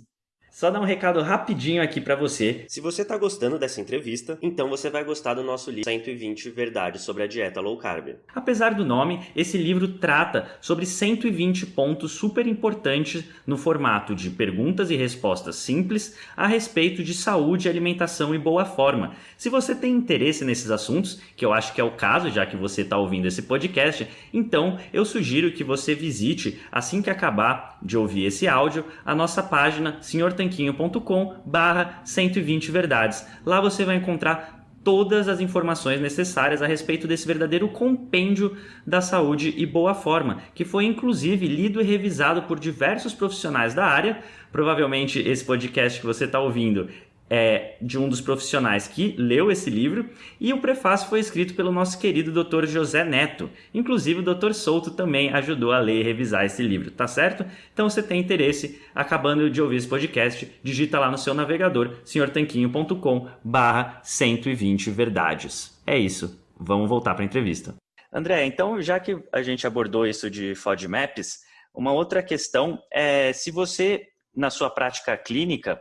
Só dar um recado rapidinho aqui para você. Se você está gostando dessa entrevista, então você vai gostar do nosso livro 120 Verdades sobre a Dieta Low Carb. Apesar do nome, esse livro trata sobre 120 pontos super importantes no formato de perguntas e respostas simples a respeito de saúde, alimentação e boa forma. Se você tem interesse nesses assuntos, que eu acho que é o caso já que você está ouvindo esse podcast, então eu sugiro que você visite, assim que acabar de ouvir esse áudio, a nossa página Senhor tanquinho.com barra 120 verdades. Lá você vai encontrar todas as informações necessárias a respeito desse verdadeiro compêndio da saúde e boa forma, que foi inclusive lido e revisado por diversos profissionais da área. Provavelmente esse podcast que você está ouvindo é de um dos profissionais que leu esse livro e o prefácio foi escrito pelo nosso querido Dr. José Neto. Inclusive o Dr. Souto também ajudou a ler e revisar esse livro, tá certo? Então você tem interesse, acabando de ouvir esse podcast, digita lá no seu navegador senhortanquinho.com/120 verdades. É isso. Vamos voltar para a entrevista. André, então já que a gente abordou isso de FODMAPs, uma outra questão é se você na sua prática clínica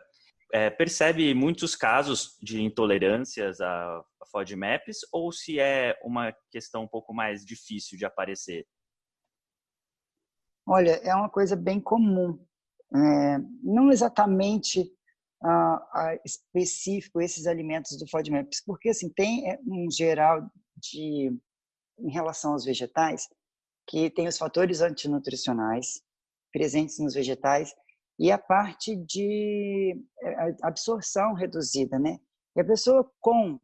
é, percebe muitos casos de intolerâncias a, a FODMAPs ou se é uma questão um pouco mais difícil de aparecer? Olha, é uma coisa bem comum. É, não exatamente uh, específico esses alimentos do FODMAPs, porque assim, tem é, um geral de, em relação aos vegetais, que tem os fatores antinutricionais presentes nos vegetais e a parte de eh, absorção reduzida, né? E a pessoa com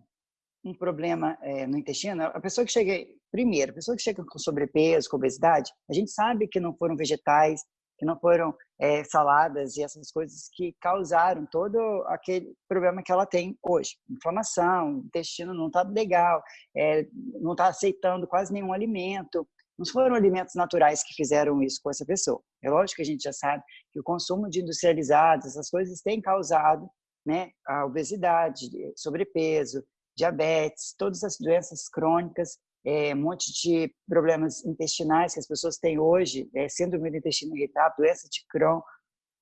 um problema é, no intestino, a pessoa que chega primeiro, a pessoa que chega com sobrepeso, com obesidade, a gente sabe que não foram vegetais, que não foram é, saladas e essas coisas que causaram todo aquele problema que ela tem hoje. Inflamação, intestino não está legal, é, não está aceitando quase nenhum alimento, não foram alimentos naturais que fizeram isso com essa pessoa. É lógico que a gente já sabe que o consumo de industrializados, essas coisas têm causado né, a obesidade, sobrepeso, diabetes, todas as doenças crônicas, é, um monte de problemas intestinais que as pessoas têm hoje, é, síndrome do intestino irritável, doença de Crohn,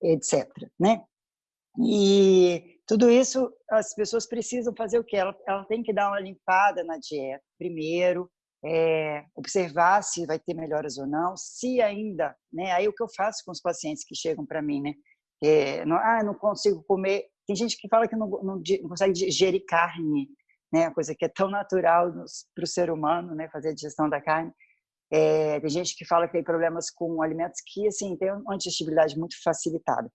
etc. Né? E tudo isso as pessoas precisam fazer o quê? Ela, ela tem que dar uma limpada na dieta primeiro, é, observar se vai ter melhoras ou não, se ainda, né? Aí o que eu faço com os pacientes que chegam para mim, né? É, não, ah, não consigo comer. Tem gente que fala que não, não, não consegue digerir carne, né? A coisa que é tão natural para o ser humano, né? Fazer a digestão da carne. É, tem gente que fala que tem problemas com alimentos que, assim, tem uma digestibilidade muito facilitada.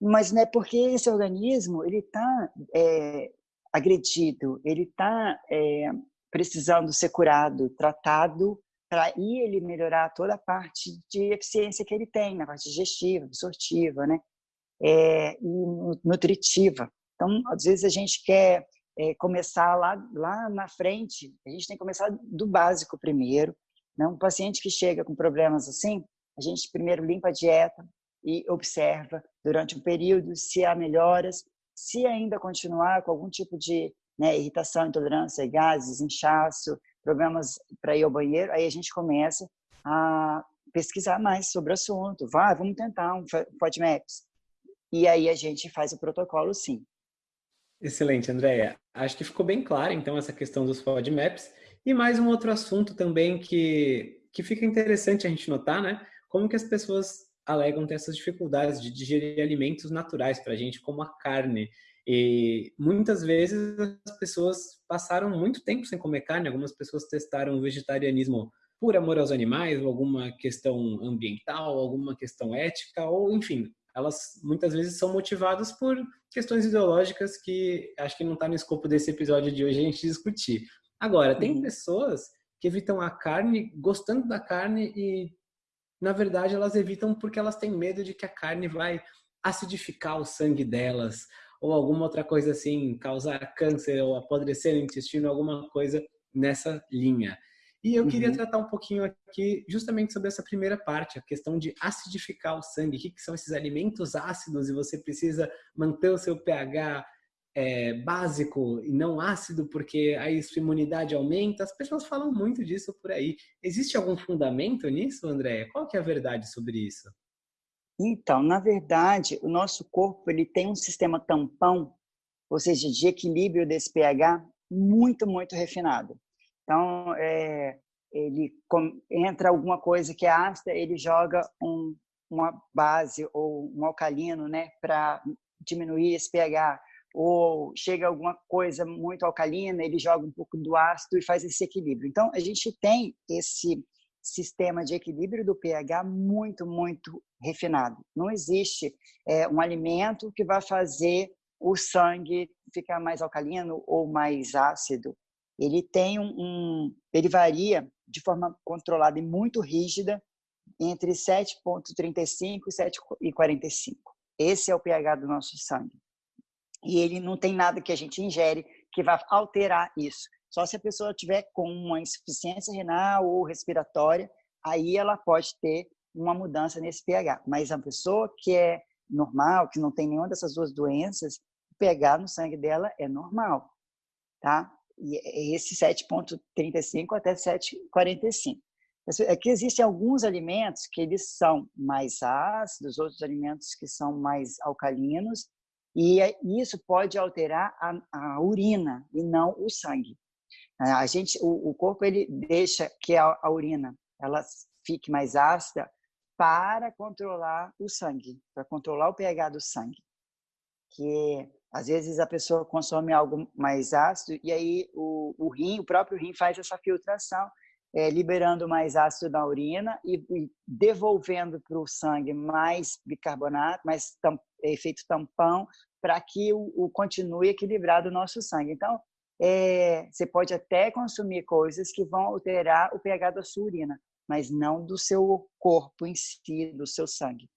Mas não é porque esse organismo, ele está é, agredido, ele está precisando ser curado, tratado, para aí ele melhorar toda a parte de eficiência que ele tem, na parte digestiva, absortiva, né? É, e nutritiva. Então, às vezes a gente quer é, começar lá, lá na frente, a gente tem que começar do básico primeiro. Né? Um paciente que chega com problemas assim, a gente primeiro limpa a dieta e observa durante um período se há melhoras, se ainda continuar com algum tipo de né, irritação, intolerância, gases, inchaço, problemas para ir ao banheiro, aí a gente começa a pesquisar mais sobre o assunto. Vai, vamos tentar um FODMAPs. E aí a gente faz o protocolo sim. Excelente, Andréia. Acho que ficou bem claro, então, essa questão dos FODMAPs. E mais um outro assunto também que, que fica interessante a gente notar, né? Como que as pessoas alegam ter essas dificuldades de digerir alimentos naturais para a gente, como a carne. E muitas vezes as pessoas passaram muito tempo sem comer carne, algumas pessoas testaram o vegetarianismo por amor aos animais, ou alguma questão ambiental, alguma questão ética, ou enfim, elas muitas vezes são motivadas por questões ideológicas que acho que não está no escopo desse episódio de hoje a gente discutir. Agora, tem uhum. pessoas que evitam a carne gostando da carne e, na verdade, elas evitam porque elas têm medo de que a carne vai acidificar o sangue delas, ou alguma outra coisa assim, causar câncer ou apodrecer no intestino, alguma coisa nessa linha. E eu queria uhum. tratar um pouquinho aqui justamente sobre essa primeira parte, a questão de acidificar o sangue. O que, que são esses alimentos ácidos e você precisa manter o seu pH é, básico e não ácido porque aí sua imunidade aumenta. As pessoas falam muito disso por aí. Existe algum fundamento nisso, André? Qual que é a verdade sobre isso? Então, na verdade, o nosso corpo ele tem um sistema tampão, ou seja, de equilíbrio desse pH muito, muito refinado. Então, é, ele com, entra alguma coisa que é ácida, ele joga um, uma base ou um alcalino, né, para diminuir esse pH. Ou chega alguma coisa muito alcalina, ele joga um pouco do ácido e faz esse equilíbrio. Então, a gente tem esse sistema de equilíbrio do pH muito, muito refinado. Não existe é, um alimento que vai fazer o sangue ficar mais alcalino ou mais ácido. Ele tem um, um ele varia de forma controlada e muito rígida entre 7.35 e 7.45. Esse é o pH do nosso sangue. e ele não tem nada que a gente ingere que vá alterar isso. Só se a pessoa tiver com uma insuficiência renal ou respiratória, aí ela pode ter uma mudança nesse pH. Mas a pessoa que é normal, que não tem nenhuma dessas duas doenças, o pH no sangue dela é normal, tá? E é esse 7.35 até 7.45. É que existem alguns alimentos que eles são mais ácidos, outros alimentos que são mais alcalinos, e é, isso pode alterar a, a urina e não o sangue. A gente, o, o corpo ele deixa que a, a urina ela fique mais ácida para controlar o sangue, para controlar o pH do sangue. Que às vezes a pessoa consome algo mais ácido e aí o, o rim, o próprio rim faz essa filtração é, liberando mais ácido na urina e, e devolvendo para o sangue mais bicarbonato, mais tam, efeito tampão, para que o, o, continue equilibrado o nosso sangue. Então, é, você pode até consumir coisas que vão alterar o pH da sua urina, mas não do seu corpo em si, do seu sangue.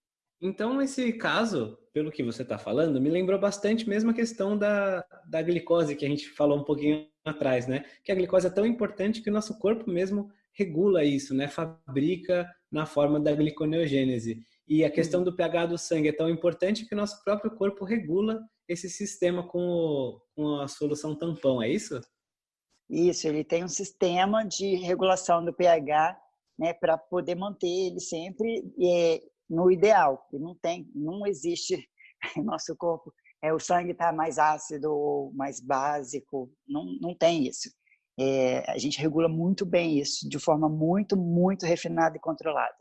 Então, esse caso, pelo que você está falando, me lembrou bastante mesmo a questão da, da glicose que a gente falou um pouquinho atrás, né? Que a glicose é tão importante que o nosso corpo mesmo regula isso, né? Fabrica na forma da gliconeogênese. E a questão do pH do sangue é tão importante que o nosso próprio corpo regula esse sistema com, o, com a solução tampão, é isso? Isso, ele tem um sistema de regulação do pH né, para poder manter ele sempre é, no ideal. E não tem, não existe <laughs> no nosso corpo é o sangue está mais ácido mais básico, não, não tem isso. É, a gente regula muito bem isso, de forma muito, muito refinada e controlada.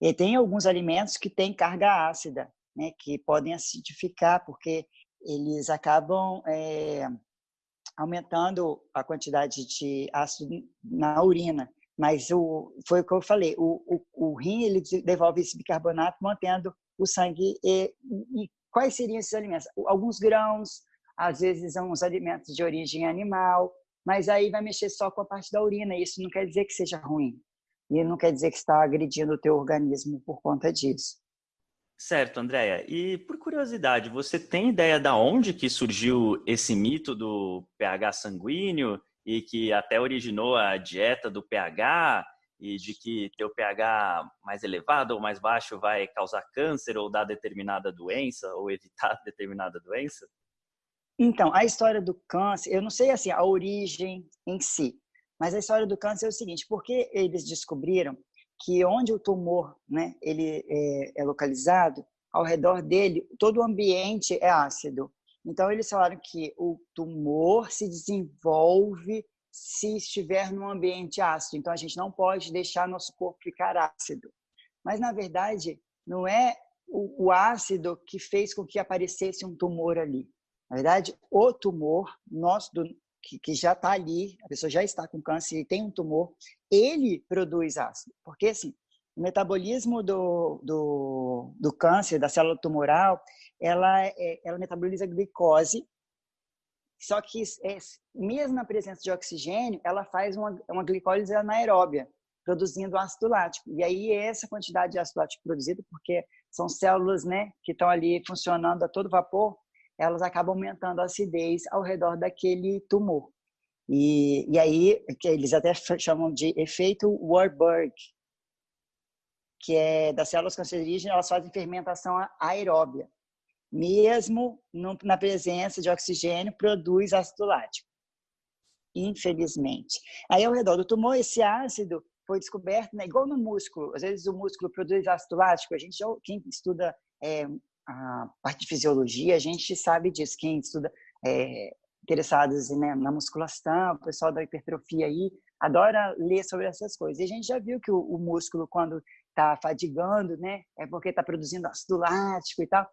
E tem alguns alimentos que têm carga ácida, né, que podem acidificar, porque eles acabam é, aumentando a quantidade de ácido na urina. Mas o, foi o que eu falei, o, o, o rim ele devolve esse bicarbonato mantendo o sangue. E, e quais seriam esses alimentos? Alguns grãos, às vezes os alimentos de origem animal, mas aí vai mexer só com a parte da urina. Isso não quer dizer que seja ruim. E não quer dizer que está agredindo o teu organismo por conta disso. Certo, Andréia. E por curiosidade, você tem ideia da onde que surgiu esse mito do pH sanguíneo? e que até originou a dieta do pH e de que ter o pH mais elevado ou mais baixo vai causar câncer ou dar determinada doença ou evitar <laughs> determinada doença? Então, a história do câncer, eu não sei assim a origem em si, mas a história do câncer é o seguinte: porque eles descobriram que onde o tumor, né, ele é, é localizado, ao redor dele, todo o ambiente é ácido. Então, eles falaram que o tumor se desenvolve se estiver num ambiente ácido. Então, a gente não pode deixar nosso corpo ficar ácido. Mas, na verdade, não é o, o ácido que fez com que aparecesse um tumor ali. Na verdade, o tumor, nosso, do, que, que já está ali, a pessoa já está com câncer e tem um tumor, ele produz ácido. Porque, assim, o metabolismo do, do, do câncer, da célula tumoral, ela, é, ela metaboliza glicose, só que é, mesmo na presença de oxigênio, ela faz uma, uma glicólise anaeróbia, produzindo ácido lático. E aí essa quantidade de ácido lático produzido, porque são células né, que estão ali funcionando a todo vapor, elas acabam aumentando a acidez ao redor daquele tumor. E, e aí, que eles até chamam de efeito Warburg, que é das células cancerígenas, elas fazem fermentação aeróbia. Mesmo na presença de oxigênio, produz ácido lático. Infelizmente. Aí, ao redor do tumor, esse ácido foi descoberto, né, igual no músculo. Às vezes, o músculo produz ácido lático. A gente, quem estuda é, a parte de fisiologia, a gente sabe disso. Quem estuda é, interessados né, na musculação, o pessoal da hipertrofia aí, adora ler sobre essas coisas. E a gente já viu que o, o músculo, quando está fadigando, né? É porque está produzindo ácido lático e tal.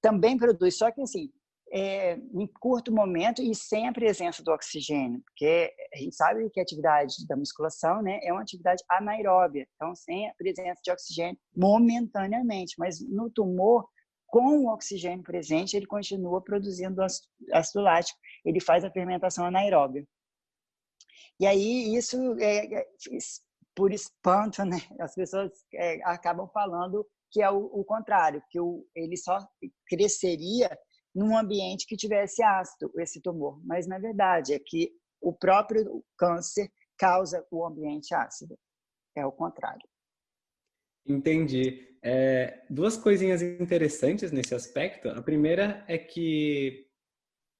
Também produz, só que assim, é, em curto momento e sem a presença do oxigênio, porque a gente sabe que a atividade da musculação né, é uma atividade anaeróbia, então sem a presença de oxigênio momentaneamente, mas no tumor, com o oxigênio presente, ele continua produzindo ácido lático, ele faz a fermentação anaeróbia. E aí isso é, é por espanto, né, as pessoas é, acabam falando que é o, o, contrário, que o, ele só cresceria num ambiente que tivesse ácido esse tumor, mas na verdade é que o próprio câncer causa o ambiente ácido. É o contrário. Entendi. É, duas coisinhas interessantes nesse aspecto. A primeira é que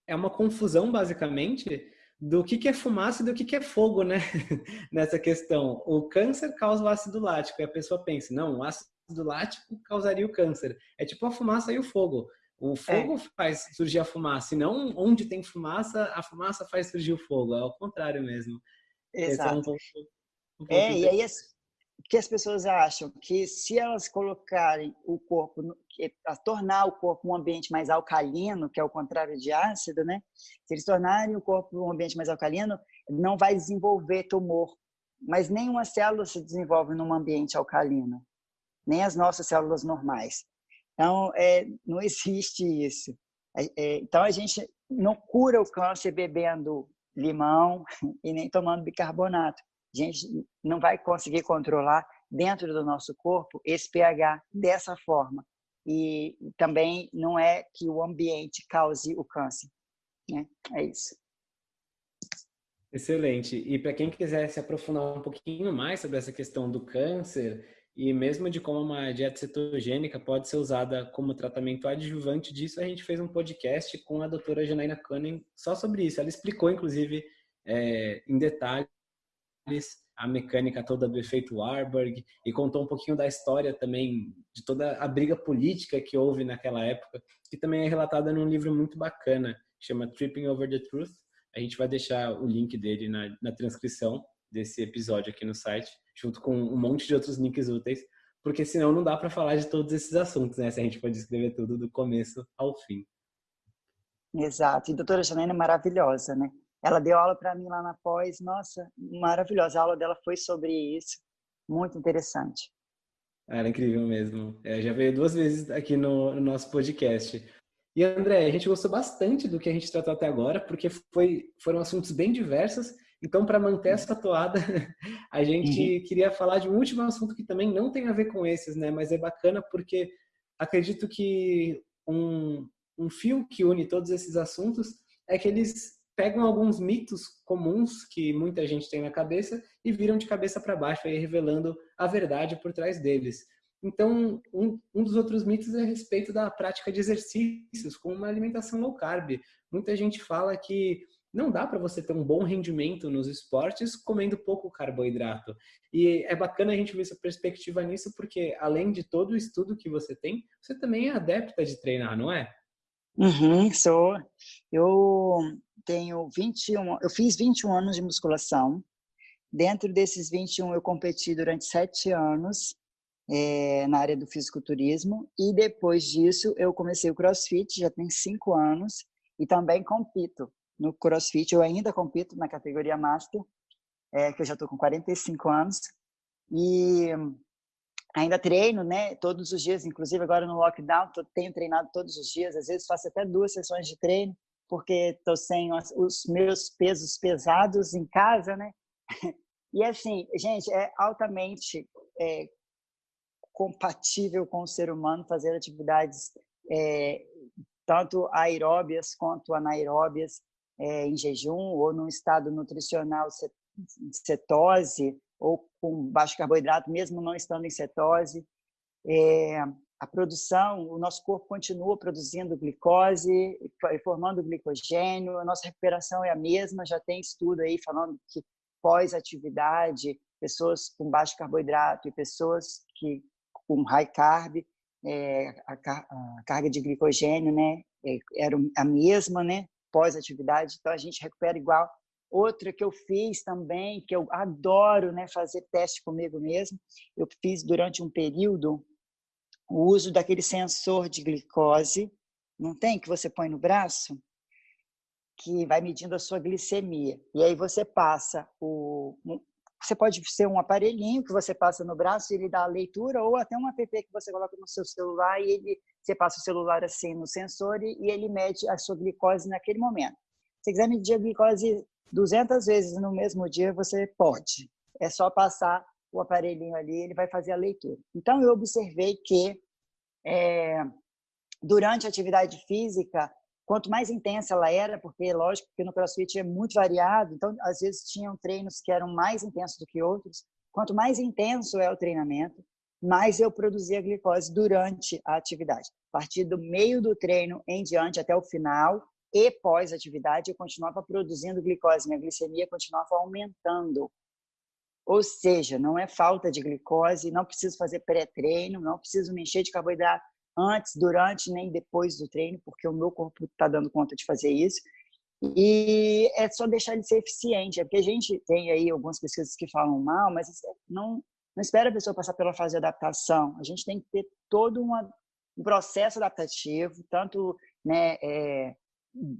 é uma confusão, basicamente, do que, que é fumaça e do que, que é fogo, né? <laughs> Nessa questão. O câncer causa o ácido lático, e a pessoa pensa, não, o ácido lático causaria o câncer. É tipo a fumaça e o fogo. O fogo é. faz surgir a fumaça, e não onde tem fumaça, a fumaça faz surgir o fogo. É ao contrário mesmo. Exato. É, um ponto, um é, e aí o que as pessoas acham? Que se elas colocarem o corpo, a tornar o corpo um ambiente mais alcalino, que é o contrário de ácido, né? Se eles tornarem o corpo um ambiente mais alcalino, não vai desenvolver tumor. Mas nenhuma célula se desenvolve num ambiente alcalino, nem as nossas células normais. Então, é, não <laughs> existe isso. É, é, então, a gente não cura o câncer bebendo limão <laughs> e nem tomando bicarbonato. A gente não vai conseguir controlar dentro do nosso corpo esse pH dessa forma. E também não é que o ambiente cause o câncer. Né? É isso. Excelente. E para quem quiser se aprofundar um pouquinho mais sobre essa questão do câncer e mesmo de como uma dieta cetogênica pode ser usada como tratamento adjuvante disso, a gente fez um podcast com a doutora Janaina Cunning só sobre isso. Ela explicou, inclusive, é, em detalhes a mecânica toda do efeito Warburg e contou um pouquinho da história também de toda a briga política que houve naquela época, que também é relatada num livro muito bacana, chama Tripping Over the Truth. A gente vai deixar o link dele na, na transcrição desse episódio aqui no site, junto com um monte de outros links úteis, porque senão não dá para falar de todos esses assuntos, né? Se a gente pode escrever tudo do começo ao fim. Exato. E doutora Janaina é maravilhosa, né? Ela deu aula para mim lá na pós, nossa, maravilhosa. A aula dela foi sobre isso, muito interessante. Era incrível mesmo. É, já veio duas vezes aqui no, no, nosso podcast. E André, a gente gostou bastante do que a gente tratou até agora, porque foi, foram assuntos bem diversos. Então, para manter essa toada, <laughs> a gente uhum. queria falar de um último assunto que também não tem a ver com esses, né? Mas é bacana porque acredito que um, um fio que une todos esses assuntos é que eles pegam alguns mitos comuns que muita gente tem na cabeça e viram de cabeça para baixo, aí revelando a verdade por trás deles. Então, um, um dos outros mitos é a respeito da prática de exercícios com uma alimentação low carb. Muita gente fala que não dá para você ter um bom rendimento nos esportes comendo pouco carboidrato. E é bacana a gente ver essa perspectiva nisso, porque além de todo o estudo que você tem, você também é adepta de treinar, não é? Uhum, sou. Eu tenho 21, eu fiz 21 anos de musculação. Dentro desses 21, eu competi durante sete anos é, na área do fisiculturismo. E depois disso, eu comecei o crossfit, já tem cinco anos. E também compito no crossfit. Eu ainda compito na categoria master, é, que eu já estou com 45 anos. E ainda treino, né, todos os dias, inclusive agora no lockdown, tô, tenho treinado todos os dias, às vezes faço até duas sessões de treino, porque estou sem os, meus pesos pesados em casa, né? E assim, gente, é altamente é, compatível com o ser humano fazer atividades é, tanto aeróbias quanto anaeróbias é, em jejum ou num estado nutricional cetose ou com baixo carboidrato, mesmo não estando em cetose. É, a produção, o nosso corpo continua produzindo glicose, formando glicogênio, a nossa recuperação é a mesma, já tem estudo aí falando que pós-atividade, pessoas com baixo carboidrato e pessoas que com high carb, é, a, a, carga de glicogênio, né, é, era a mesma, né, pós-atividade, então a gente recupera igual. Outra que eu fiz também, que eu adoro né, fazer teste comigo mesmo, eu fiz durante um período o uso daquele sensor de glicose, não tem, que você põe no braço, que vai medindo a sua glicemia. E aí você passa o. Você pode ser um aparelhinho que você passa no braço e ele dá a leitura, ou até um app que você coloca no seu celular e ele, você passa o celular assim no sensor e, ele mede a sua glicose naquele momento. Se quiser medir a glicose 200 vezes no mesmo dia, você pode. É só passar o aparelhinho ali, ele vai fazer a leitura. Então, eu observei que é, durante a atividade física, quanto mais intensa ela era, porque lógico que no CrossFit é muito variado, então às vezes tinham treinos que eram mais intensos do que outros. Quanto mais intenso é o treinamento, mais eu produzia glicose durante a atividade. A partir do meio do treino em diante até o final e pós-atividade, eu continuava produzindo glicose, minha glicemia continuava aumentando. Ou seja, não é falta de glicose, não preciso fazer pré-treino, não preciso me encher de carboidrato antes, durante, nem depois do treino, porque o meu corpo está dando conta de fazer isso. E é só deixar ele ser eficiente. É porque a gente tem aí algumas pesquisas que falam mal, mas não, não espera a pessoa passar pela fase de adaptação. A gente tem que ter todo uma, um processo adaptativo, tanto né, é,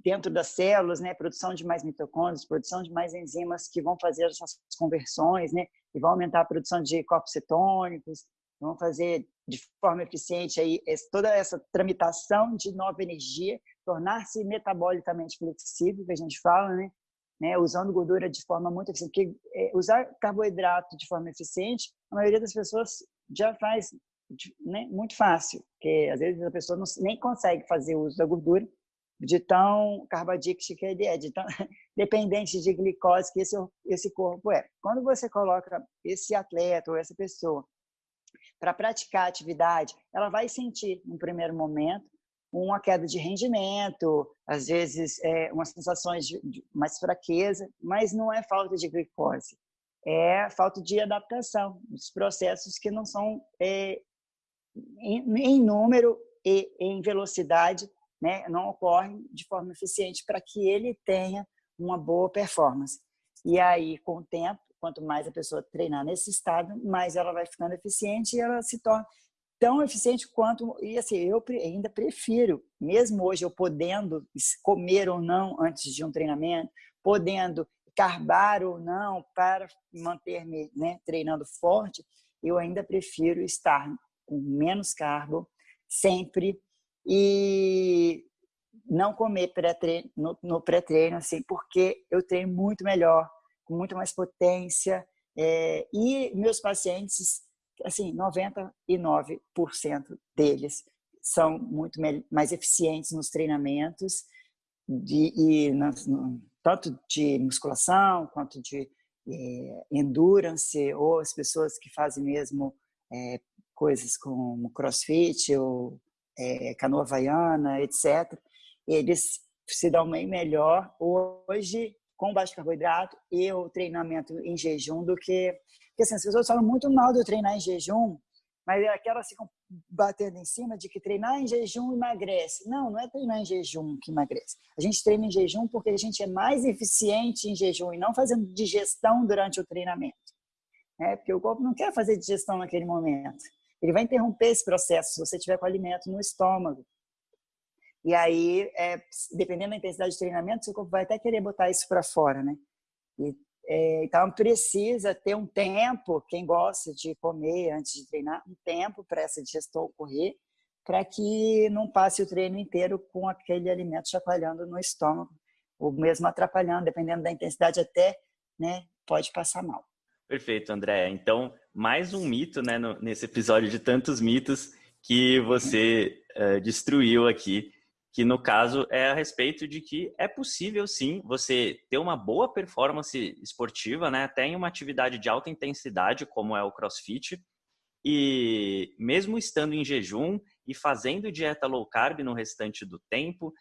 dentro das células, né, produção de mais mitocôndrias, produção de mais enzimas que vão fazer essas conversões, né, e vão aumentar a produção de corpos cetônicos, vão fazer de forma eficiente aí toda essa tramitação de nova energia, tornar-se metabolicamente flexível, que a gente fala, né? né? Usando gordura de forma muito eficiente. Porque é, usar carboidrato de forma eficiente, a maioria das pessoas já faz né, muito fácil, porque às vezes a pessoa não, nem consegue fazer uso da gordura de tão carbadíxico que ele é, de tão <laughs> dependente de glicose que esse, esse corpo é. Quando você coloca esse atleta ou essa pessoa para praticar atividade, ela vai sentir, no primeiro momento, uma queda de rendimento, às vezes é, umas sensações de, de mais fraqueza, mas não é falta de glicose, é falta de adaptação dos processos que não são é, em, em, número e em velocidade, né, não ocorrem de forma eficiente para que ele tenha uma boa performance. E aí, com o tempo, quanto mais a pessoa treinar nesse estado, mais ela vai ficando eficiente e ela se torna tão eficiente quanto e assim eu ainda prefiro mesmo hoje eu podendo comer ou não antes de um treinamento podendo carbar ou não para manter-me né, treinando forte eu ainda prefiro estar com menos carbo sempre e não comer pré no, no pré-treino assim porque eu treino muito melhor com muito mais potência. É, e meus pacientes, assim, 99% deles são muito mais eficientes nos treinamentos, de, e no, tanto de musculação quanto de é, endurance, ou as pessoas que fazem mesmo é, coisas como crossfit ou é, canoa havaiana, etc. Eles se dão bem melhor hoje com baixo carboidrato e o treinamento em jejum do que. Porque assim, as pessoas falam muito mal do treinar em jejum, mas é aquelas ficam batendo em cima de que treinar em jejum emagrece. Não, não é treinar em jejum que emagrece. A gente treina em jejum porque a gente é mais eficiente em jejum e não fazendo digestão durante o treinamento. É, porque o corpo não quer fazer digestão naquele momento. Ele vai interromper esse processo se você tiver com alimento no estômago. E aí, é, dependendo da intensidade de treinamento, seu corpo vai até querer botar isso para fora, né? E, é, então, precisa ter um tempo, quem gosta de comer antes de treinar, um tempo para essa digestão ocorrer, para que não passe o treino inteiro com aquele alimento chacoalhando no estômago, ou mesmo atrapalhando, dependendo da intensidade, até né, pode passar mal. Perfeito, André. Então, mais um mito né, no, nesse episódio de tantos mitos que você uh, destruiu aqui que no caso é a respeito de que é possível sim você ter uma boa performance esportiva, né, até em uma atividade de alta intensidade como é o CrossFit, e mesmo estando em jejum e fazendo dieta low carb no restante do tempo,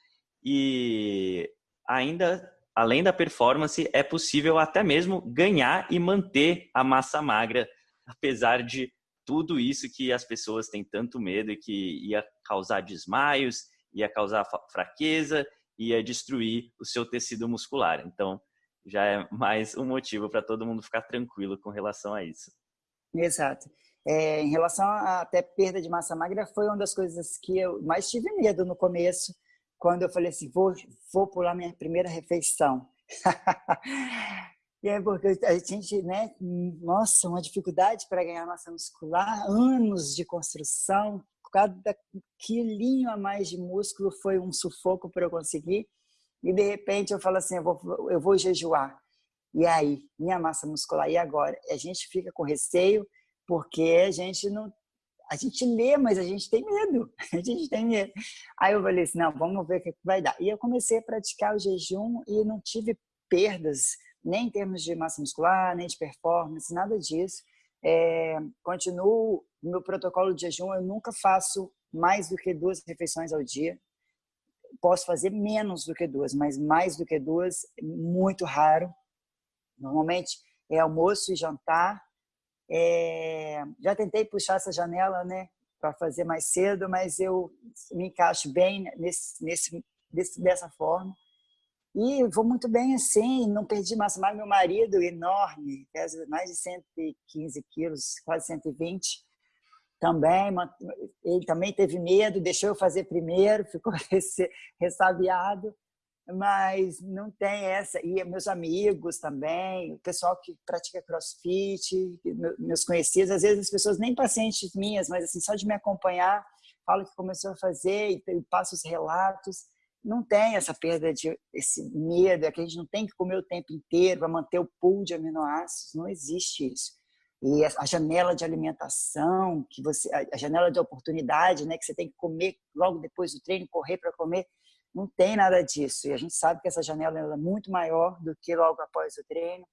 e ainda além da performance é possível até mesmo ganhar e manter a massa magra, apesar de tudo isso que as pessoas têm tanto medo e que ia causar desmaios ia causar fraqueza, ia destruir o seu tecido muscular. Então, já é mais um motivo para todo mundo ficar tranquilo com relação a isso. Exato. É, em relação a até perda de massa magra, foi uma das coisas que eu mais tive medo no começo, quando eu falei assim, vou, vou pular minha primeira refeição. <laughs> e é porque a gente, né, nossa, uma dificuldade para ganhar massa muscular, anos de construção, cada quilinho a mais de músculo foi um sufoco para eu conseguir. E de repente eu falo assim, eu vou, eu vou jejuar. E aí, minha massa muscular, e agora? A gente fica com receio porque a gente não a gente lê, mas a gente tem medo. <laughs> A gente tem medo. Aí eu falei assim, não, vamos ver o que vai dar. E eu comecei a praticar o jejum e não tive perdas, nem em termos de massa muscular, nem de performance, nada disso. É, continuo meu protocolo de jejum, eu nunca faço mais do que duas refeições ao dia. Posso fazer menos do que duas, mas mais do que duas, muito raro. Normalmente é almoço e jantar. É, já tentei puxar essa janela, né, para fazer mais cedo, mas eu me encaixo bem nesse, nesse, desse, dessa forma. E vou muito bem assim, não perdi massa magra. Meu marido, enorme, pesa mais de 115 quilos, quase 120, também, ele também teve medo, deixou eu fazer primeiro, <laughs> ficou ressabiado, mas não tem essa. E meus amigos também, o pessoal que pratica crossfit, meus conhecidos, às vezes as pessoas nem pacientes minhas, mas assim, só de me acompanhar, falam que começou a fazer e passa os relatos não tem essa perda de esse medo, é que a gente não tem que comer o tempo inteiro para manter o pool de aminoácidos, não existe isso. E a janela de alimentação, que você, a janela de oportunidade, né, que você tem que comer logo depois do treino, correr para comer, não tem nada disso. E a gente sabe que essa janela é muito maior do que logo após o treino.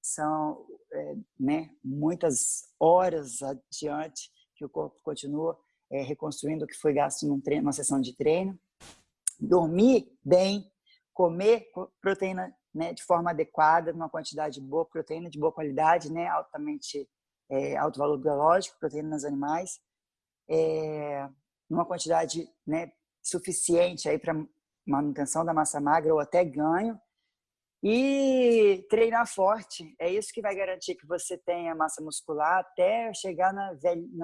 São é, né, muitas horas adiante que o corpo continua é, reconstruindo o que foi gasto num treino, numa sessão de treino dormir bem, comer proteína né, de forma adequada, numa quantidade boa, proteína de boa qualidade, né, altamente é, alto valor biológico, proteína nos animais, é, numa quantidade né, suficiente para manutenção da massa magra ou até ganho, e treinar forte. É isso que vai garantir que você tenha massa muscular até chegar na,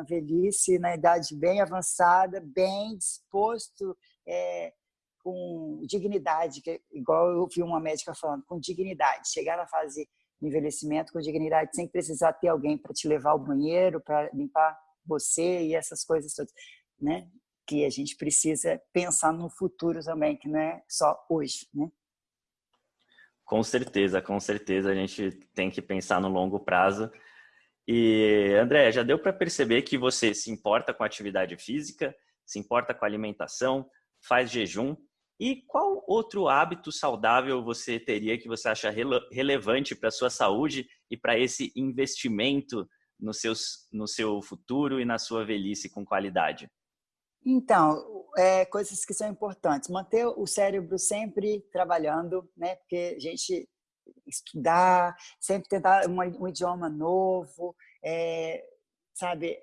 velhice, na idade bem avançada, bem disposto, é, com dignidade, que é igual eu vi uma médica falando, com dignidade, chegar na fase de envelhecimento com dignidade, sem precisar ter alguém para te levar ao banheiro, para limpar você e essas coisas todas, né? Que a gente precisa pensar no futuro também, que não é só hoje, né? Com certeza, com certeza a gente tem que pensar no longo prazo. E André, já deu para perceber que você se importa com atividade física, se importa com alimentação, faz jejum, e qual outro hábito saudável você teria que você acha rele relevante para a sua saúde e para esse investimento no, seus, no seu futuro e na sua velhice com qualidade? Então, é, coisas que são importantes. Manter o cérebro sempre trabalhando, né? Porque a gente estudar, sempre tentar um, um idioma novo, é, sabe?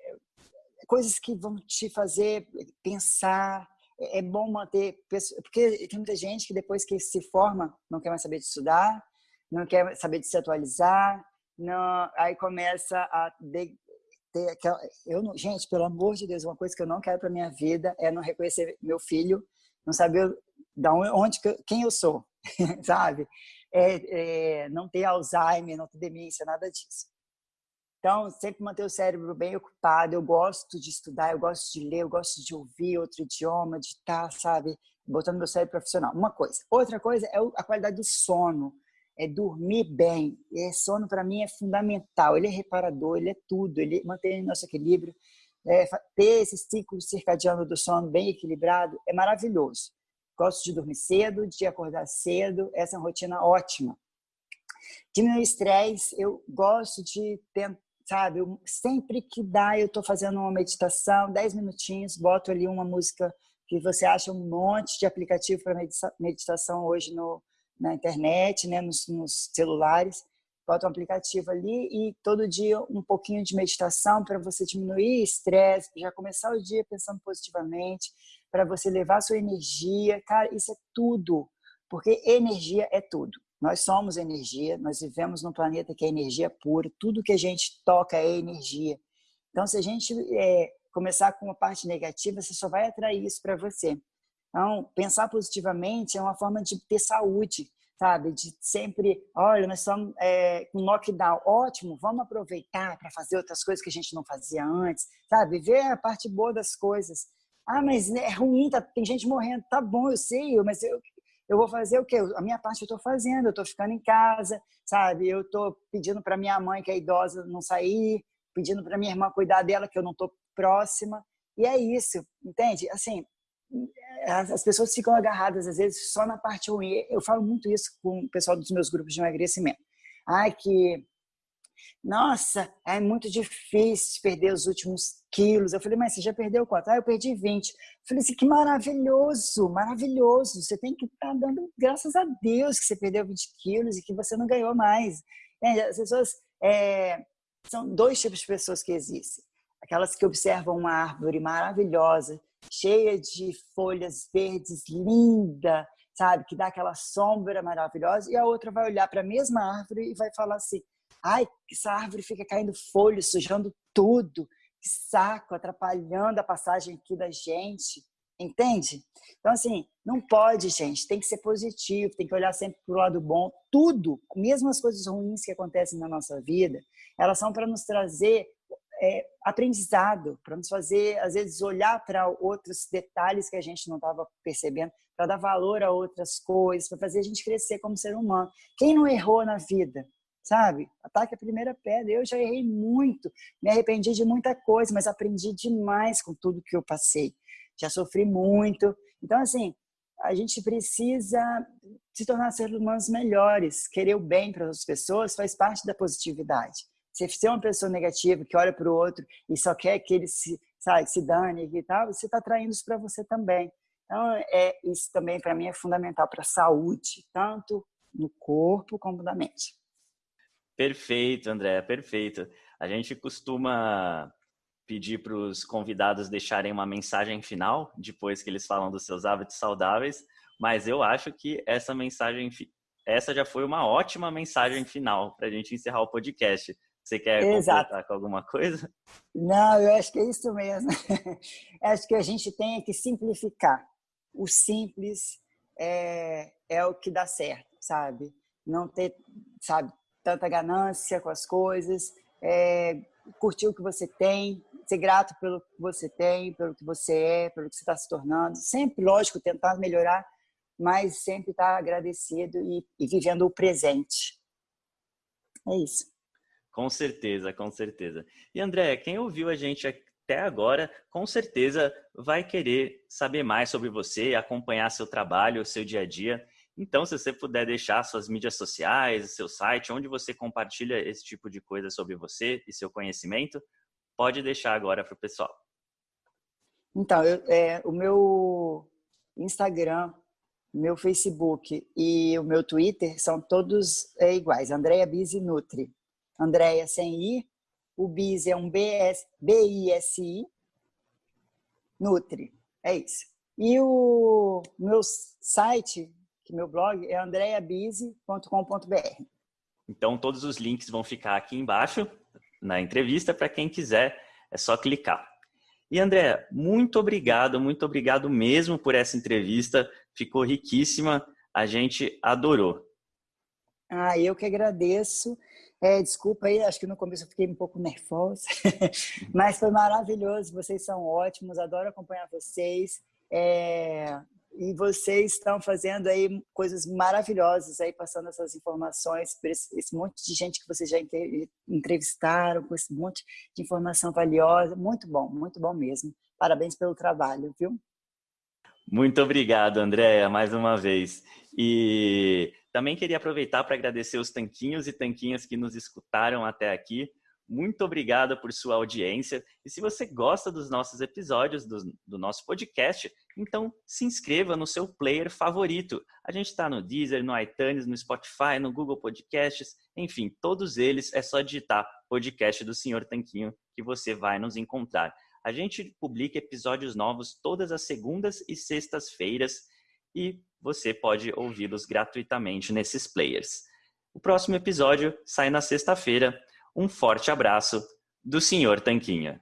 Coisas que vão te fazer pensar, é, é bom manter, porque tem muita gente que depois que se forma não quer mais saber de estudar, não quer saber de se atualizar, não, aí começa a de, ter aquela, eu não, gente, pelo amor de Deus, uma coisa que eu não quero para minha vida é não reconhecer meu filho, não saber da onde, quem eu sou, <laughs> sabe? É, é, não ter Alzheimer, não ter demência, nada disso. Então, sempre manter o cérebro bem ocupado. Eu gosto de estudar, eu gosto de ler, eu gosto de ouvir outro idioma, de estar, sabe, botando meu cérebro profissional. Uma coisa. Outra coisa é a qualidade do sono. É dormir bem. E sono, para mim, é fundamental. Ele é reparador, ele é tudo. Ele mantém nosso equilíbrio. É, ter esse ciclo circadiano do sono bem equilibrado é maravilhoso. Gosto de dormir cedo, de acordar cedo. Essa é uma rotina ótima. Diminuir estresse, eu gosto de tentar sabe? Eu, sempre que dá, eu estou fazendo uma meditação, 10 minutinhos, boto ali uma música que você acha um monte de aplicativo para meditação hoje no, na internet, né, nos, nos celulares. Bota um aplicativo ali e todo dia um pouquinho de meditação para você diminuir estresse, já começar o dia pensando positivamente, para você levar sua energia. Cara, isso é tudo, porque energia é tudo. Nós somos energia, nós vivemos num planeta que é energia pura, tudo que a gente toca é energia. Então, se a gente é, começar com uma parte negativa, você só vai atrair isso para você. Então, pensar positivamente é uma forma de ter saúde, sabe? De sempre, olha, nós estamos é, com lockdown, ótimo, vamos aproveitar para fazer outras coisas que a gente não fazia antes, sabe? Ver a parte boa das coisas. Ah, mas é ruim, tá, tem gente morrendo. Tá bom, eu sei, mas eu, eu vou fazer o quê? A minha parte eu estou fazendo, eu estou ficando em casa, sabe? Eu estou pedindo para minha mãe, que é idosa, não sair, pedindo para minha irmã cuidar dela, que eu não estou próxima. E é isso, entende? Assim, as pessoas ficam agarradas às vezes só na parte ruim. Eu falo muito isso com o pessoal dos meus grupos de emagrecimento. Ai, que nossa, é muito difícil perder os últimos quilos. Eu falei, mas você já perdeu quanto? Ah, eu perdi 20. Eu falei assim, que maravilhoso, maravilhoso. Você tem que estar tá dando graças a Deus que você perdeu 20 quilos e que você não ganhou mais. As pessoas, é, são dois tipos de pessoas que existem. Aquelas que observam uma árvore maravilhosa, cheia de folhas verdes, linda, sabe? Que dá aquela sombra maravilhosa. E a outra vai olhar para a mesma árvore e vai falar assim, ai, essa árvore fica caindo folha, sujando tudo, que saco, atrapalhando a passagem aqui da gente, entende? Então, assim, não pode, gente, tem que ser positivo, tem que olhar sempre para o lado bom. Tudo, mesmo as coisas ruins que acontecem na nossa vida, elas são para nos trazer é, aprendizado, para nos fazer, às vezes, olhar para outros detalhes que a gente não estava percebendo, para dar valor a outras coisas, para fazer a gente crescer como ser humano. Quem não errou na vida? Sabe? Ataque a primeira pedra. Eu já errei muito, me arrependi de muita coisa, mas aprendi demais com tudo que eu passei. Já sofri muito. Então, assim, a gente precisa se tornar seres humanos melhores. Querer o bem para as pessoas faz parte da positividade. Se você é uma pessoa negativa que olha para o outro e só quer que ele se, sabe, se dane e tal, você está traindo isso para você também. Então, é, isso também para mim é fundamental para a saúde, tanto no corpo como na mente. Perfeito, André, perfeito. A gente costuma pedir para os convidados deixarem uma mensagem final depois que eles falam dos seus hábitos saudáveis, mas eu acho que essa mensagem, essa já foi uma ótima mensagem final para a gente encerrar o podcast. Você quer Exato. completar com alguma coisa? Não, eu acho que é isso mesmo. <laughs> acho que a gente tem que simplificar. O simples é, é o que dá certo, sabe? Não ter, sabe, tanta ganância com as coisas, é, curtir o que você tem, ser grato pelo que você tem, pelo que você é, pelo que você está se tornando. Sempre, lógico, tentar melhorar, mas sempre estar tá agradecido e, e vivendo o presente. É isso. Com certeza, com certeza. E André, quem ouviu a gente até agora, com certeza vai querer saber mais sobre você, acompanhar seu trabalho, seu dia a dia. Então, se você puder deixar suas mídias sociais, seu site, onde você compartilha esse tipo de coisa sobre você e seu conhecimento, pode deixar agora para o pessoal. Então, eu, é, o meu Instagram, meu Facebook e o meu Twitter são todos é, iguais. Andréia Bise Nutri. Andréia sem I. O Bise é um B-I-S-I. Nutri. É isso. E o meu site que meu blog é andreabise.com.br. Então, todos os links vão ficar aqui embaixo na entrevista. Para quem quiser, é só clicar. E André, muito obrigado, muito obrigado mesmo por essa entrevista. Ficou riquíssima, a gente adorou. Ah, eu que agradeço. É, desculpa aí, acho que no começo eu fiquei um pouco nervosa, <laughs> mas foi maravilhoso. Vocês são ótimos, adoro acompanhar vocês. É, e vocês estão fazendo aí coisas maravilhosas aí passando essas informações para esse, esse, monte de gente que vocês já entrevistaram com esse monte de informação valiosa. Muito bom muito bom mesmo. Parabéns pelo trabalho viu? Muito obrigado Andréa mais uma vez. E também queria aproveitar para agradecer os tanquinhos e tanquinhas que nos escutaram até aqui muito obrigado por sua audiência. E se você gosta dos nossos episódios, do, do nosso podcast, então se inscreva no seu player favorito. A gente está no Deezer, no iTunes, no Spotify, no Google Podcasts, enfim, todos eles é só digitar podcast do Senhor Tanquinho que você vai nos encontrar. A gente publica episódios novos todas as segundas e sextas-feiras e você pode ouvi-los gratuitamente nesses players. O próximo episódio sai na sexta-feira. Um forte abraço do Sr. Tanquinha.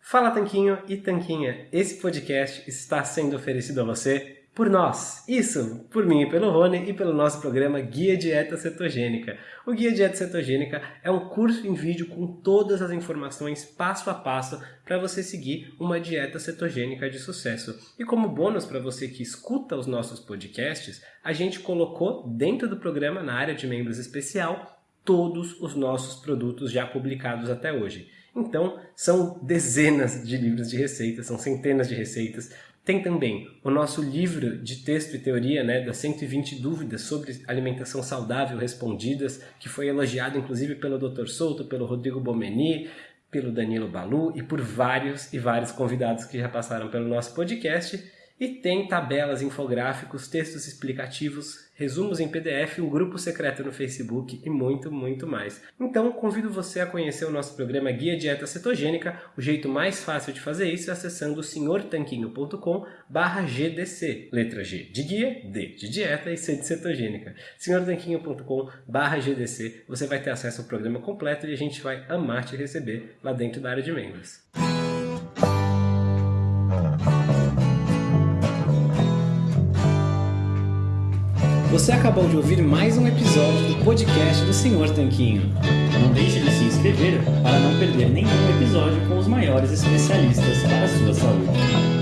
Fala Tanquinho e Tanquinha, esse podcast está sendo oferecido a você por nós. Isso, por mim e pelo Rony e pelo nosso programa Guia Dieta Cetogênica. O Guia Dieta Cetogênica é um curso em vídeo com todas as informações passo a passo para você seguir uma dieta cetogênica de sucesso. E como bônus para você que escuta os nossos podcasts, a gente colocou dentro do programa, na área de membros especial, todos os nossos produtos já publicados até hoje. Então, são dezenas de livros de receitas, são centenas de receitas. Tem também o nosso livro de texto e teoria, né, das 120 dúvidas sobre alimentação saudável respondidas, que foi elogiado inclusive pelo Dr. Souto, pelo Rodrigo Bomeni, pelo Danilo Balu e por vários e vários convidados que já passaram pelo nosso podcast. E tem tabelas, infográficos, textos explicativos, resumos em PDF, um grupo secreto no Facebook e muito, muito mais. Então, convido você a conhecer o nosso programa Guia Dieta Cetogênica. O jeito mais fácil de fazer isso é acessando senhortanquinho.com GDC. Letra G de guia, D de dieta e C de cetogênica. senhortanquinho.com GDC. Você vai ter acesso ao programa completo e a gente vai amar te receber lá dentro da área de membros. Você acabou de ouvir mais um episódio do podcast do Senhor Tanquinho. Não deixe de se inscrever para não perder nenhum episódio com os maiores especialistas para a sua saúde.